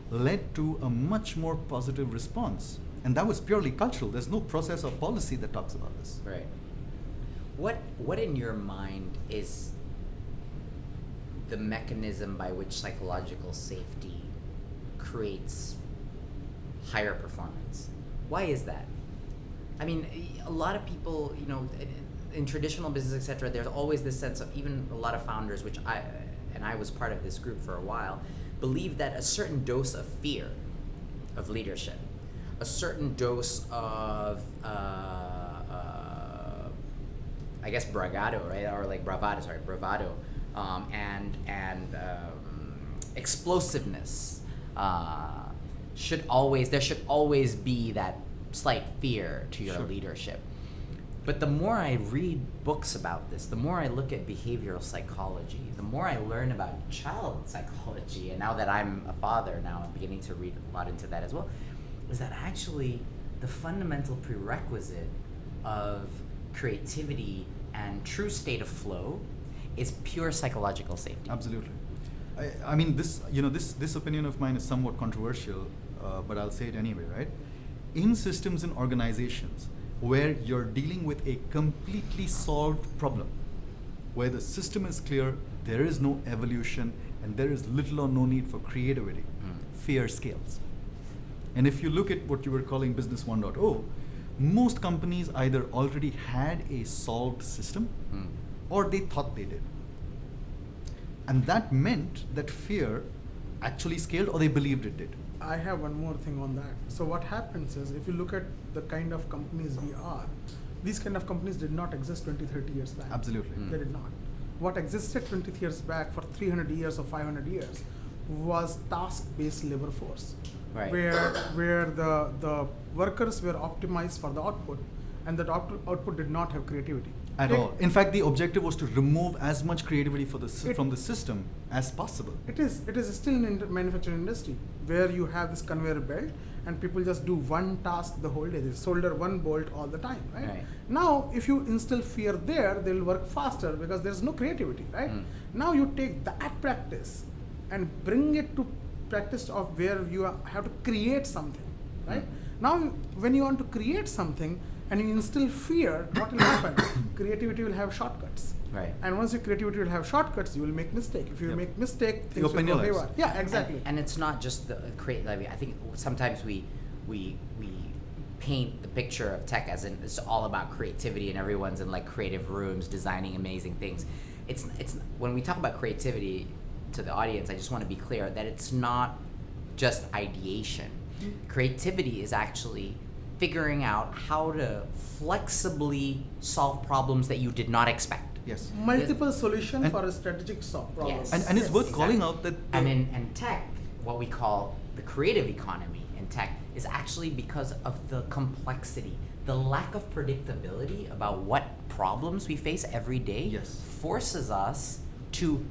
Led to a much more positive response. And that was purely cultural. There's no process or policy that talks about this. Right. What what in your mind is the mechanism by which psychological safety creates higher performance? Why is that? I mean, a lot of people, you know, in- traditional business, etc. There's always this sense of even a lot of founders, which I and I was part of this group for a while, believe that a certain dose of fear of leadership, a certain dose of uh, I guess bravado, right, or like bravado, sorry, bravado, um, and and um, explosiveness uh, should always there should always be that slight fear to your Sure. leadership. But the more I read books about this, the more I look at behavioral psychology, the more I learn about child psychology, and now that I'm a father, now I'm beginning to read a lot into that as well, is that actually the fundamental prerequisite of creativity and true state of flow is pure psychological safety. Absolutely. I, I mean, this you know this this opinion of mine is somewhat controversial, uh, but I'll say it anyway, right? In systems and organizations where you're dealing with a completely solved problem, where the system is clear, there is no evolution, and there is little or no need for creativity, Mm. fear scales. And if you look at what you were calling Business 1.0, most companies either already had a solved system Mm. or they thought they did. And that meant that fear actually scaled or they believed it did. I have one more thing on that. So what happens is if you look at the kind of companies we are, these kind of companies did not exist 20, 30 years back. Absolutely. Mm. They did not. What existed 20 years back for 300 years or 500 years was task-based labor force, Right. where where the the workers were optimized for the output, and that out- output did not have creativity. At Take- all. In fact, the objective was to remove as much creativity for the It- from the system as possible. It is. It is still in the manufacturing industry where you have this conveyor belt and people just do one task the whole day. They solder one bolt all the time, right? Right. Now, if you instill fear there, they'll work faster because there's no creativity, right? Mm. Now you take that practice and bring it to practice of where you are- have to create something, right? Mm. Now, when you want to create something and you instill fear, what will happen? Creativity will have shortcuts. Right. And once your creativity will have shortcuts, you will make mistake. If you Yep. make mistake, You things will open go your eyes. haywire. Yeah, exactly. And, and it's not just the create. I, mean, I think sometimes we we we paint the picture of tech as in it's all about creativity and everyone's in like creative rooms designing amazing things. It's it's when we talk about creativity to the audience, I just want to be clear that it's not just ideation. Mm-hmm. Creativity is actually figuring out how to flexibly solve problems that you did not expect. Yes. Multiple solution And- for a strategic so- problem. Yes. And, and it's Yes, worth calling exactly. out that. And the- in and tech, what we call the creative economy in tech is actually because of the complexity, the lack of predictability about what problems we face every day Yes. forces us to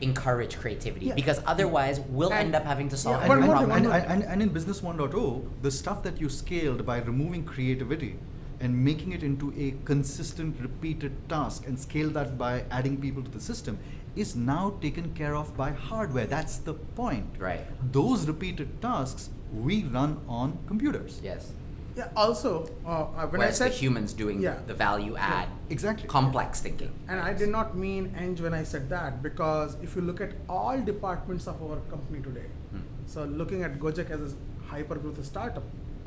encourage creativity Yeah. because otherwise we'll And- end up having to solve yeah, every and, thing, problem. one and, more and, and in business 1.0 the stuff that you scaled by removing creativity and making it into a consistent repeated task and scale that by adding people to the system is now taken care of by hardware that's the point Right. those repeated tasks we run on computers Yes. Yeah. Also, uh, uh, when Whereas I said the humans doing Yeah. the value add, exactly complex thinking. And I did not mean eng when I said that because if you look at all departments of our company today, Hmm. So looking at Gojek as a hyper growth startup,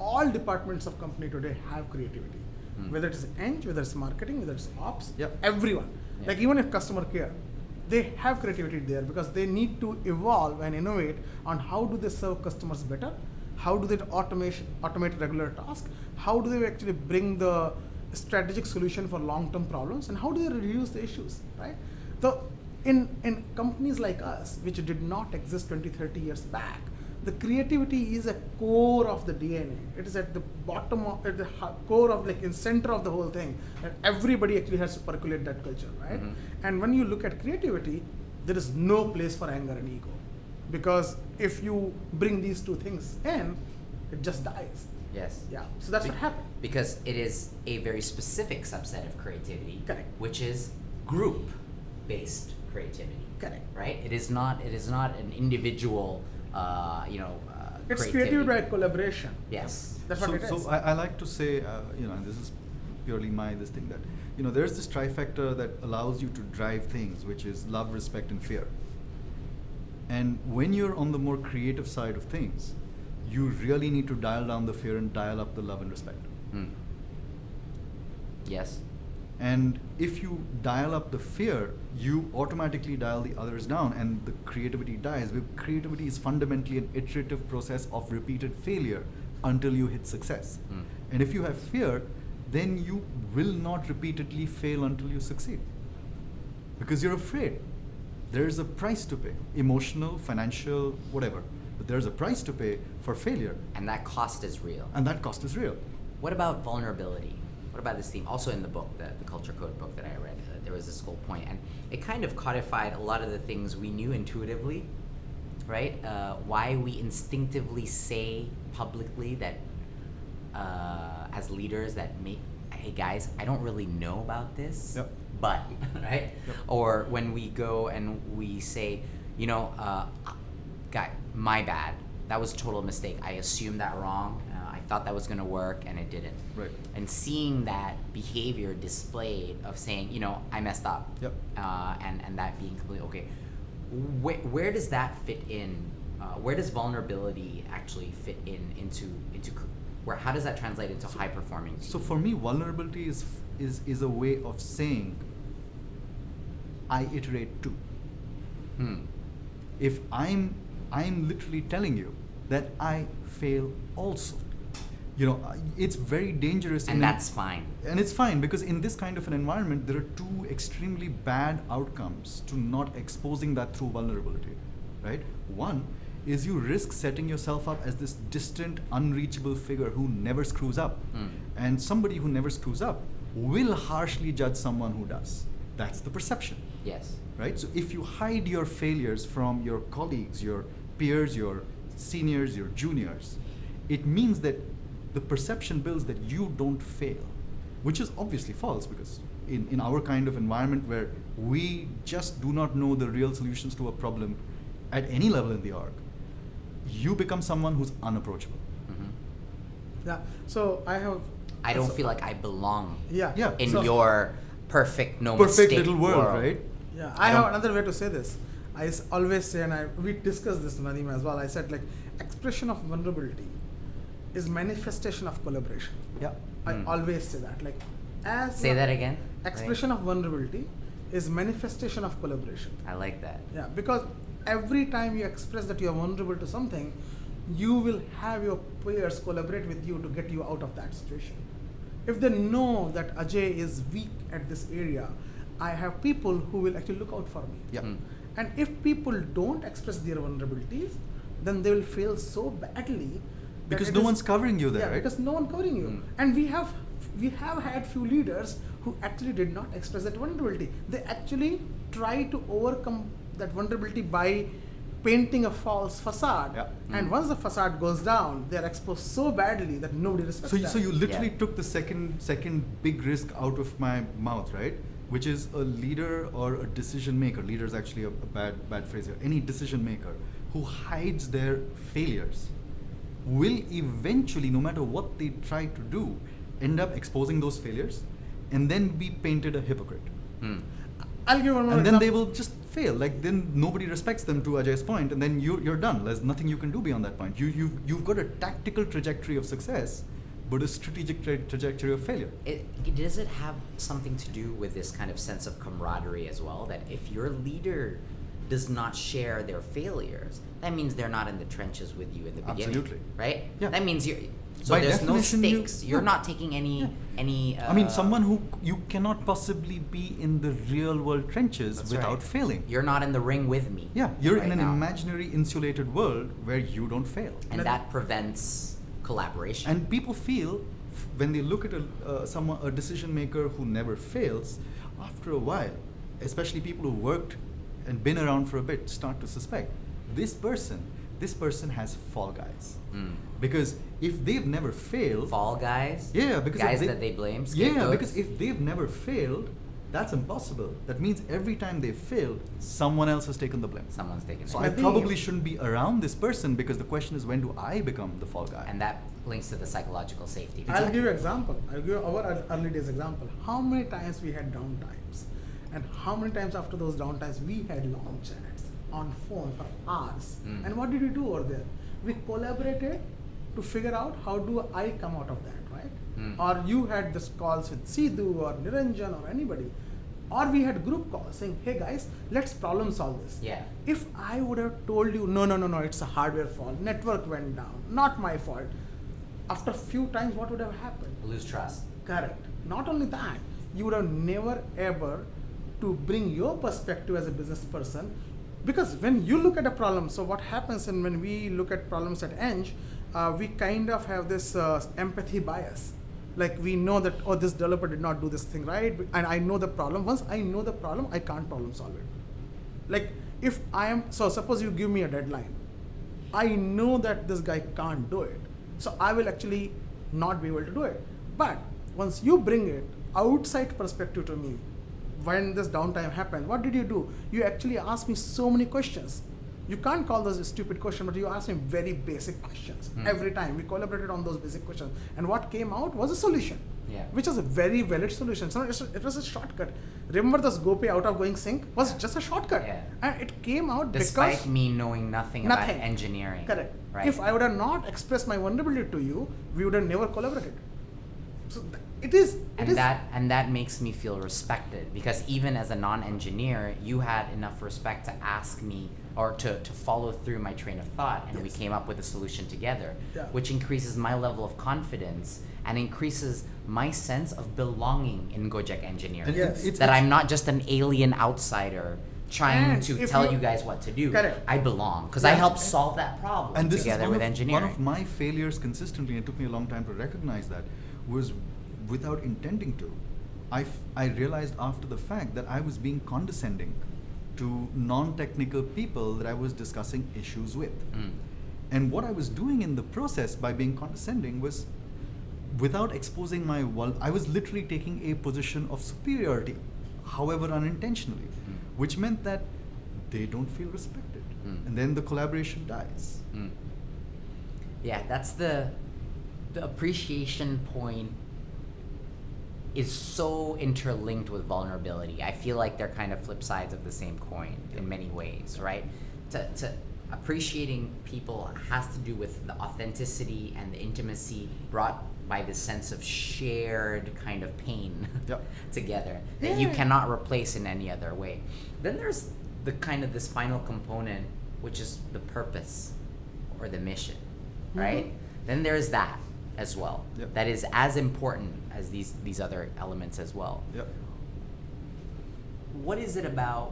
all departments of company today have creativity. Hmm. Whether it's eng, whether it's marketing, whether it's ops, Yep. everyone. Yeah. Like even if customer care, they have creativity there because they need to evolve and innovate on how do they serve customers better, how do they automation automate regular tasks, how do they actually bring the strategic solution for long-term problems, and how do they reduce the issues, right? So in, in companies like us, which did not exist 20, 30 years back, the creativity is a core of the DNA. It is at the bottom of, at the core of like in center of the whole thing. And everybody actually has to percolate that culture, right? Mhm. And when you look at creativity, there is no place for anger and ego. Because if you bring these two things in, it just dies. Yes. Yeah. So that's Be- what happened. Because it is a very specific subset of creativity, Correct. which is group-based creativity. Correct. Right. It is not. It is not an individual. Uh, you know. Uh, It's creativity. creative by collaboration. Yes. That's so, what it is. so I, I like to say, uh, you know, and this is purely my this thing that, you know, there's this trifecta that allows you to drive things, which is love, respect, and fear. And when you're on the more creative side of things, you really need to dial down the fear and dial up the love and respect. Hmm. Yes. And if you dial up the fear, you automatically dial the others down, and the creativity dies. Creativity is fundamentally an iterative process of repeated failure until you hit success. Mm. And if you have fear, then you will not repeatedly fail until you succeed. Because you're afraid. There's a price to pay emotional, financial, whatever. But there's a price to pay for failure, And that cost is real. and that cost is real. What about vulnerability? What about this theme? Also in the book, the, the Culture Code book that I read, uh, there was this whole point, and it kind of codified a lot of the things we knew intuitively, right? Uh, why we instinctively say publicly that, uh, as leaders, that make, hey guys, I don't really know about this, Yep. But, right? Yep. Or when we go and we say, you know, uh, guy, my bad. That was a total mistake. I assumed that wrong. Uh, I thought that was going to work, and it didn't. Right. And seeing that behavior displayed of saying, you know, I messed up, Yep. uh, and and that being completely okay. Where, where does that fit in? Uh, where does vulnerability actually fit in into into where? How does that translate into high performing? So for me, vulnerability is is is a way of saying I iterate too. Hmm. If I'm I'm literally telling you that I fail also. You know, it's very dangerous. And an- that's fine. and it's fine because in this kind of an environment, there are two extremely bad outcomes to not exposing that through vulnerability, right? One is you risk setting yourself up as this distant, unreachable figure who never screws up. Mm. And somebody who never screws up will harshly judge someone who does. That's the perception Yes. right? So if you hide your failures from your colleagues, your peers, your seniors, your juniors, it means that the perception builds that you don't fail, which is obviously false because in, in our kind of environment where we just do not know the real solutions to a problem at any level in the org, you become someone who's unapproachable. hmm Yeah. So I have. I don't feel like I belong Yeah. Yeah. in so- your perfect, no Perfect mistake little world, right? Yeah, I I have another way to say this. I always say, and I we discussed this Nadiem as well. I said like expression of vulnerability is manifestation of collaboration. Yeah. I Hmm. always say that. Like as Say that again. Expression of vulnerability is manifestation of collaboration. I like that. Yeah, because every time you express that you are vulnerable to something, you will have your peers collaborate with you to get you out of that situation. If they know that Ajay is weak at this area, I have people who will actually look out for me. Yeah. Mm. And if people don't express their vulnerabilities, then they will fail so badly. that Because no is- one's covering you there, yeah, right? because no one covering you. Mm. And we have we have had few leaders who actually did not express that vulnerability. They actually try to overcome that vulnerability by painting a false facade. Yeah. And Mm. once the facade goes down, they are exposed so badly that nobody respects So, them. so you literally Yeah. took the second second big risk out of my mouth, right? Which is a leader or a decision maker. Leader is actually a, a bad bad phrase here. Any decision maker who hides their failures will eventually, no matter what they try to do, end up exposing those failures, and then be painted a hypocrite. Hmm. I'll give one more and then they will just fail. Like then nobody respects them to Ajay's point, and then you're, you're done. There's nothing you can do beyond that point. You, you've, you've got a tactical trajectory of success, but a strategic tra- trajectory of failure. It, it- does it have something to do with this kind of sense of camaraderie as well? That if your leader does not share their failures, that means they're not in the trenches with you in the beginning. Absolutely. Right? Yeah. That means you're. So By there's no stakes. You, are not taking any Yeah. any. Uh, I mean, someone who you cannot possibly be in the real world trenches without right. failing. You're not in the ring with me. yeah, you're right in an now. imaginary insulated world where you don't fail. and that prevents collaboration. And people feel when they look at a uh, someone a decision maker who never fails, after a while, especially people who worked and been around for a bit, start to suspect this person. This person has fall guys Mm. Because if they've never failed, Fall guys. yeah, because if guys that they blame. Yeah, scapegoats. because if they've never failed, that's impossible. That means every time they've failed, someone else has taken the blame. someone's taking So it. I I probably shouldn't be around this person because the question is when do I become the fall guy? and that links to the psychological safety. I'll give you an example. I'll give you our early days example. How many times we had downtimes, and how many times after those downtimes we had long chats on phone for hours. Mm. And what did we do over there? We collaborated to figure out how do I come out of that, right? Mm. Or you had this calls with Sidhu or Niranjan or anybody, or we had group calls saying, "Hey guys, let's problem solve this." Yeah. If I would have told you, no, no, no, no, it's a hardware fault, network went down, not my fault. After a few times, what would have happened? Lose trust. Correct. Not only that, you would have never ever to bring your perspective as a business person, because when you look at a problem, so what happens and when we look at problems at Eng, uh, we kind of have this uh, empathy bias. Like we know that oh this developer did not do this thing right, and I know the problem. Once I know the problem, I can't problem solve it. Like if I am so suppose you give me a deadline, I know that this guy can't do it. So I will actually not be able to do it. But once you bring it outside perspective to me, when this downtime happened, what did you do? You actually asked me so many questions. You can't call those a stupid question, but you asked me very basic questions Hmm. every time. We collaborated on those basic questions. And what came out was a solution. Yeah. Which is a very valid solution. So it was a shortcut. Remember this GoPay out of going sync was just a shortcut. Yeah. And it came out Despite because me knowing nothing, Nothing. about engineering. Correct. Right. If I would have not expressed my vulnerability to you, we would have never collaborated. So th- it is. It and is- that and that makes me feel respected because even as a non-engineer you had enough respect to ask me or to, to follow through my train of thought and we came up with a solution together Yeah. which increases my level of confidence and increases my sense of belonging in Gojek engineering Yes. it's- that I'm not just an alien outsider trying And to tell you- you guys what to do Correct. I belong because I helped solve that problem and this together is one with of, engineering one of my failures consistently and it took me a long time to recognize that was without intending to I, f- I realized after the fact that i was being condescending to non-technical people that i was discussing issues with Mm. and what i was doing in the process by being condescending was without exposing my vul- i was literally taking a position of superiority however unintentionally Mm. which meant that they don't feel respected Mm. and then the collaboration dies Mm. Yeah, that's the the appreciation point is so interlinked with vulnerability. I feel like they're kind of flip sides of the same coin in many ways, right? To, to appreciating people has to do with the authenticity and the intimacy brought by the sense of shared kind of pain Yep. together that you cannot replace in any other way. Then there's the kind of this final component, which is the purpose or the mission, right? Mhm. Then there's that as well. Yep. That is as important as these these other elements as well. yep What is it about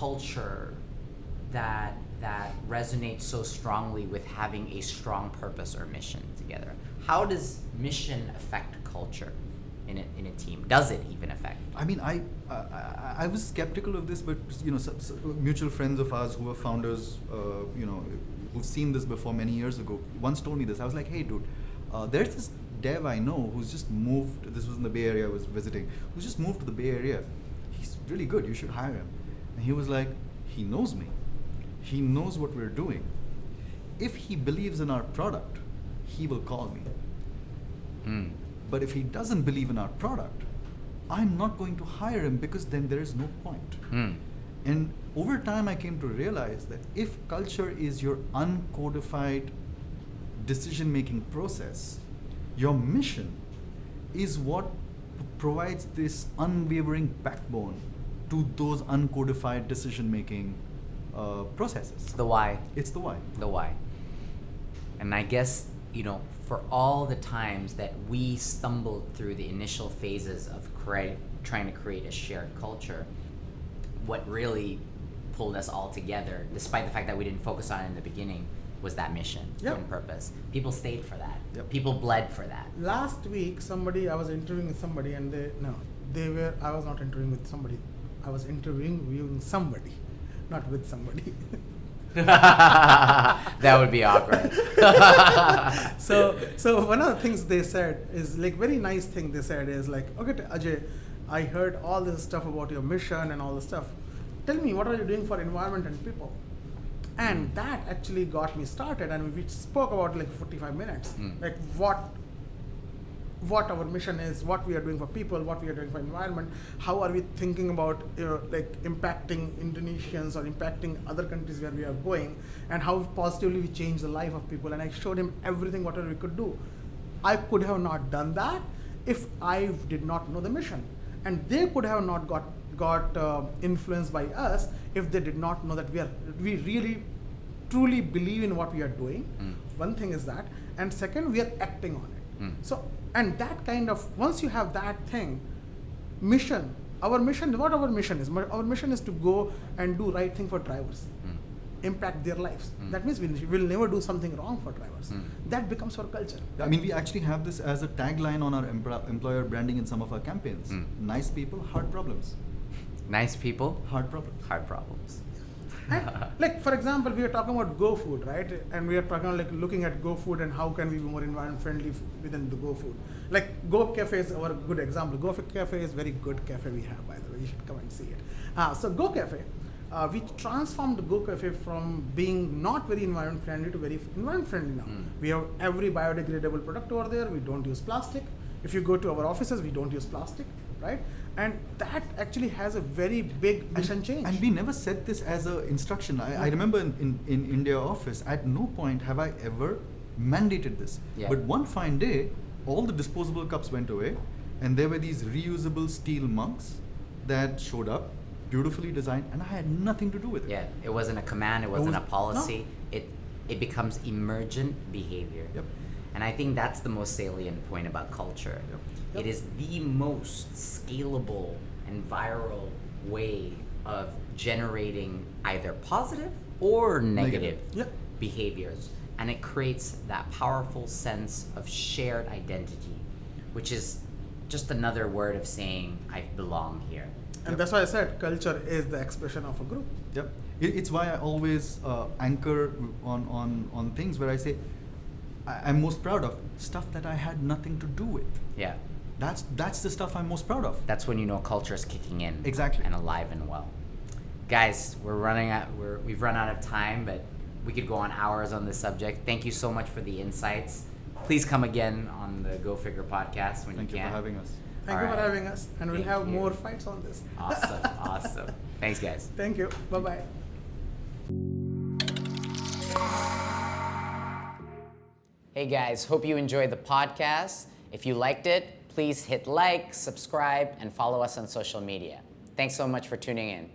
culture that that resonates so strongly with having a strong purpose or mission together? How does mission affect culture in a, in a team? Does it even affect? I mean, I, I I was skeptical of this, but you know, mutual friends of ours who are founders, uh, you know, who've seen this before many years ago, once told me this. I was like, hey, dude, uh, there's this dev I know who's just moved. This was in the Bay Area I was visiting. Who's just moved to the Bay Area. He's really good. You should hire him. And he was like, he knows me. He knows what we're doing. If he believes in our product, he will call me. Mm. But if he doesn't believe in our product, I'm not going to hire him because then there is no point. Mm. And over time, I came to realize that if culture is your uncodified decision making process, your mission is what provides this unwavering backbone to those uncodified decision making uh, processes. The why. It's the why. the why. And I guess, you know, for all the times that we stumbled through the initial phases of create, trying to create a shared culture, what really pulled us all together, despite the fact that we didn't focus on it in the beginning, was that mission Yep. and purpose. People stayed for that. Yep. People bled for that. Last week, somebody I was interviewing with somebody, and they no, they were. I was not interviewing with somebody. I was interviewing with somebody, not with somebody. that would be awkward. so so one of the things they said is like very nice thing they said is like okay Ajay, I heard all this stuff about your mission and all this stuff. Tell me what are you doing for environment and people? And that actually got me started, and we spoke about like 45 minutes, Mm. like what what our mission is, what we are doing for people, what we are doing for environment, how are we thinking about you know, like impacting Indonesians or impacting other countries where we are going, and how positively we change the life of people. And I showed him everything whatever we could do. I could have not done that if I did not know the mission, and they could have not got got uh, influenced by us if they did not know that we are we really truly believe in what we are doing. Mm. One thing is that, and second, we are acting on it. Mm. So, and that kind of once you have that thing, mission. Our mission, what our mission is? Our mission is to go and do right thing for drivers, Mm. impact their lives. Mm. That means we will never do something wrong for drivers. Mm. That becomes our culture. I mean, we actually have this as a tagline on our empl- employer branding in some of our campaigns. Mm. Nice people, hard problems. Nice people, Hard problems. hard problems. And, like for example, we are talking about GoFood, right? And we are talking about, like looking at GoFood and how can we be more environment friendly within the GoFood. Like Go Cafe is our good example. Go Cafe is very good cafe we have, by the way. You should come and see it. Uh, so Go Cafe, uh, we transformed Go Cafe from being not very environment friendly to very environment friendly now. Mm. We have every biodegradable product over there. We don't use plastic. If you go to our offices, we don't use plastic, right? And that actually has a very big mission change. And we never said this as a instruction. I, I remember in, in, in India office, at no point have I ever mandated this. Yeah. But one fine day, all the disposable cups went away, and there were these reusable steel mugs that showed up, beautifully designed, and I had nothing to do with it. Yeah, it wasn't a command, it wasn't was- a policy. It it becomes emergent behavior. Yep. And I think that's the most salient point about culture. Yep. Yep. It is the most scalable and viral way of generating either positive or negative, Negative. Yep. behaviors. And it creates that powerful sense of shared identity, which is just another word of saying, I belong here. And Yep. that's why I said culture is the expression of a group. Yep. It's why I always uh, anchor on, on, on things where I say, I, I'm most proud of stuff that I had nothing to do with. Yeah. That's, that's the stuff I'm most proud of. that's when you know culture is kicking in Exactly. and alive and well guys we're running out we're, we've run out of time but we could go on hours on this subject thank you so much for the insights please come again on the go figure podcast when Thank you can. Thank you for having us. Thank All you for having us, and we'll Thank have you. more fights on this. awesome awesome thanks guys Thank you. Bye bye. hey guys hope you enjoyed the podcast if you liked it please hit like, subscribe, and follow us on social media. Thanks so much for tuning in.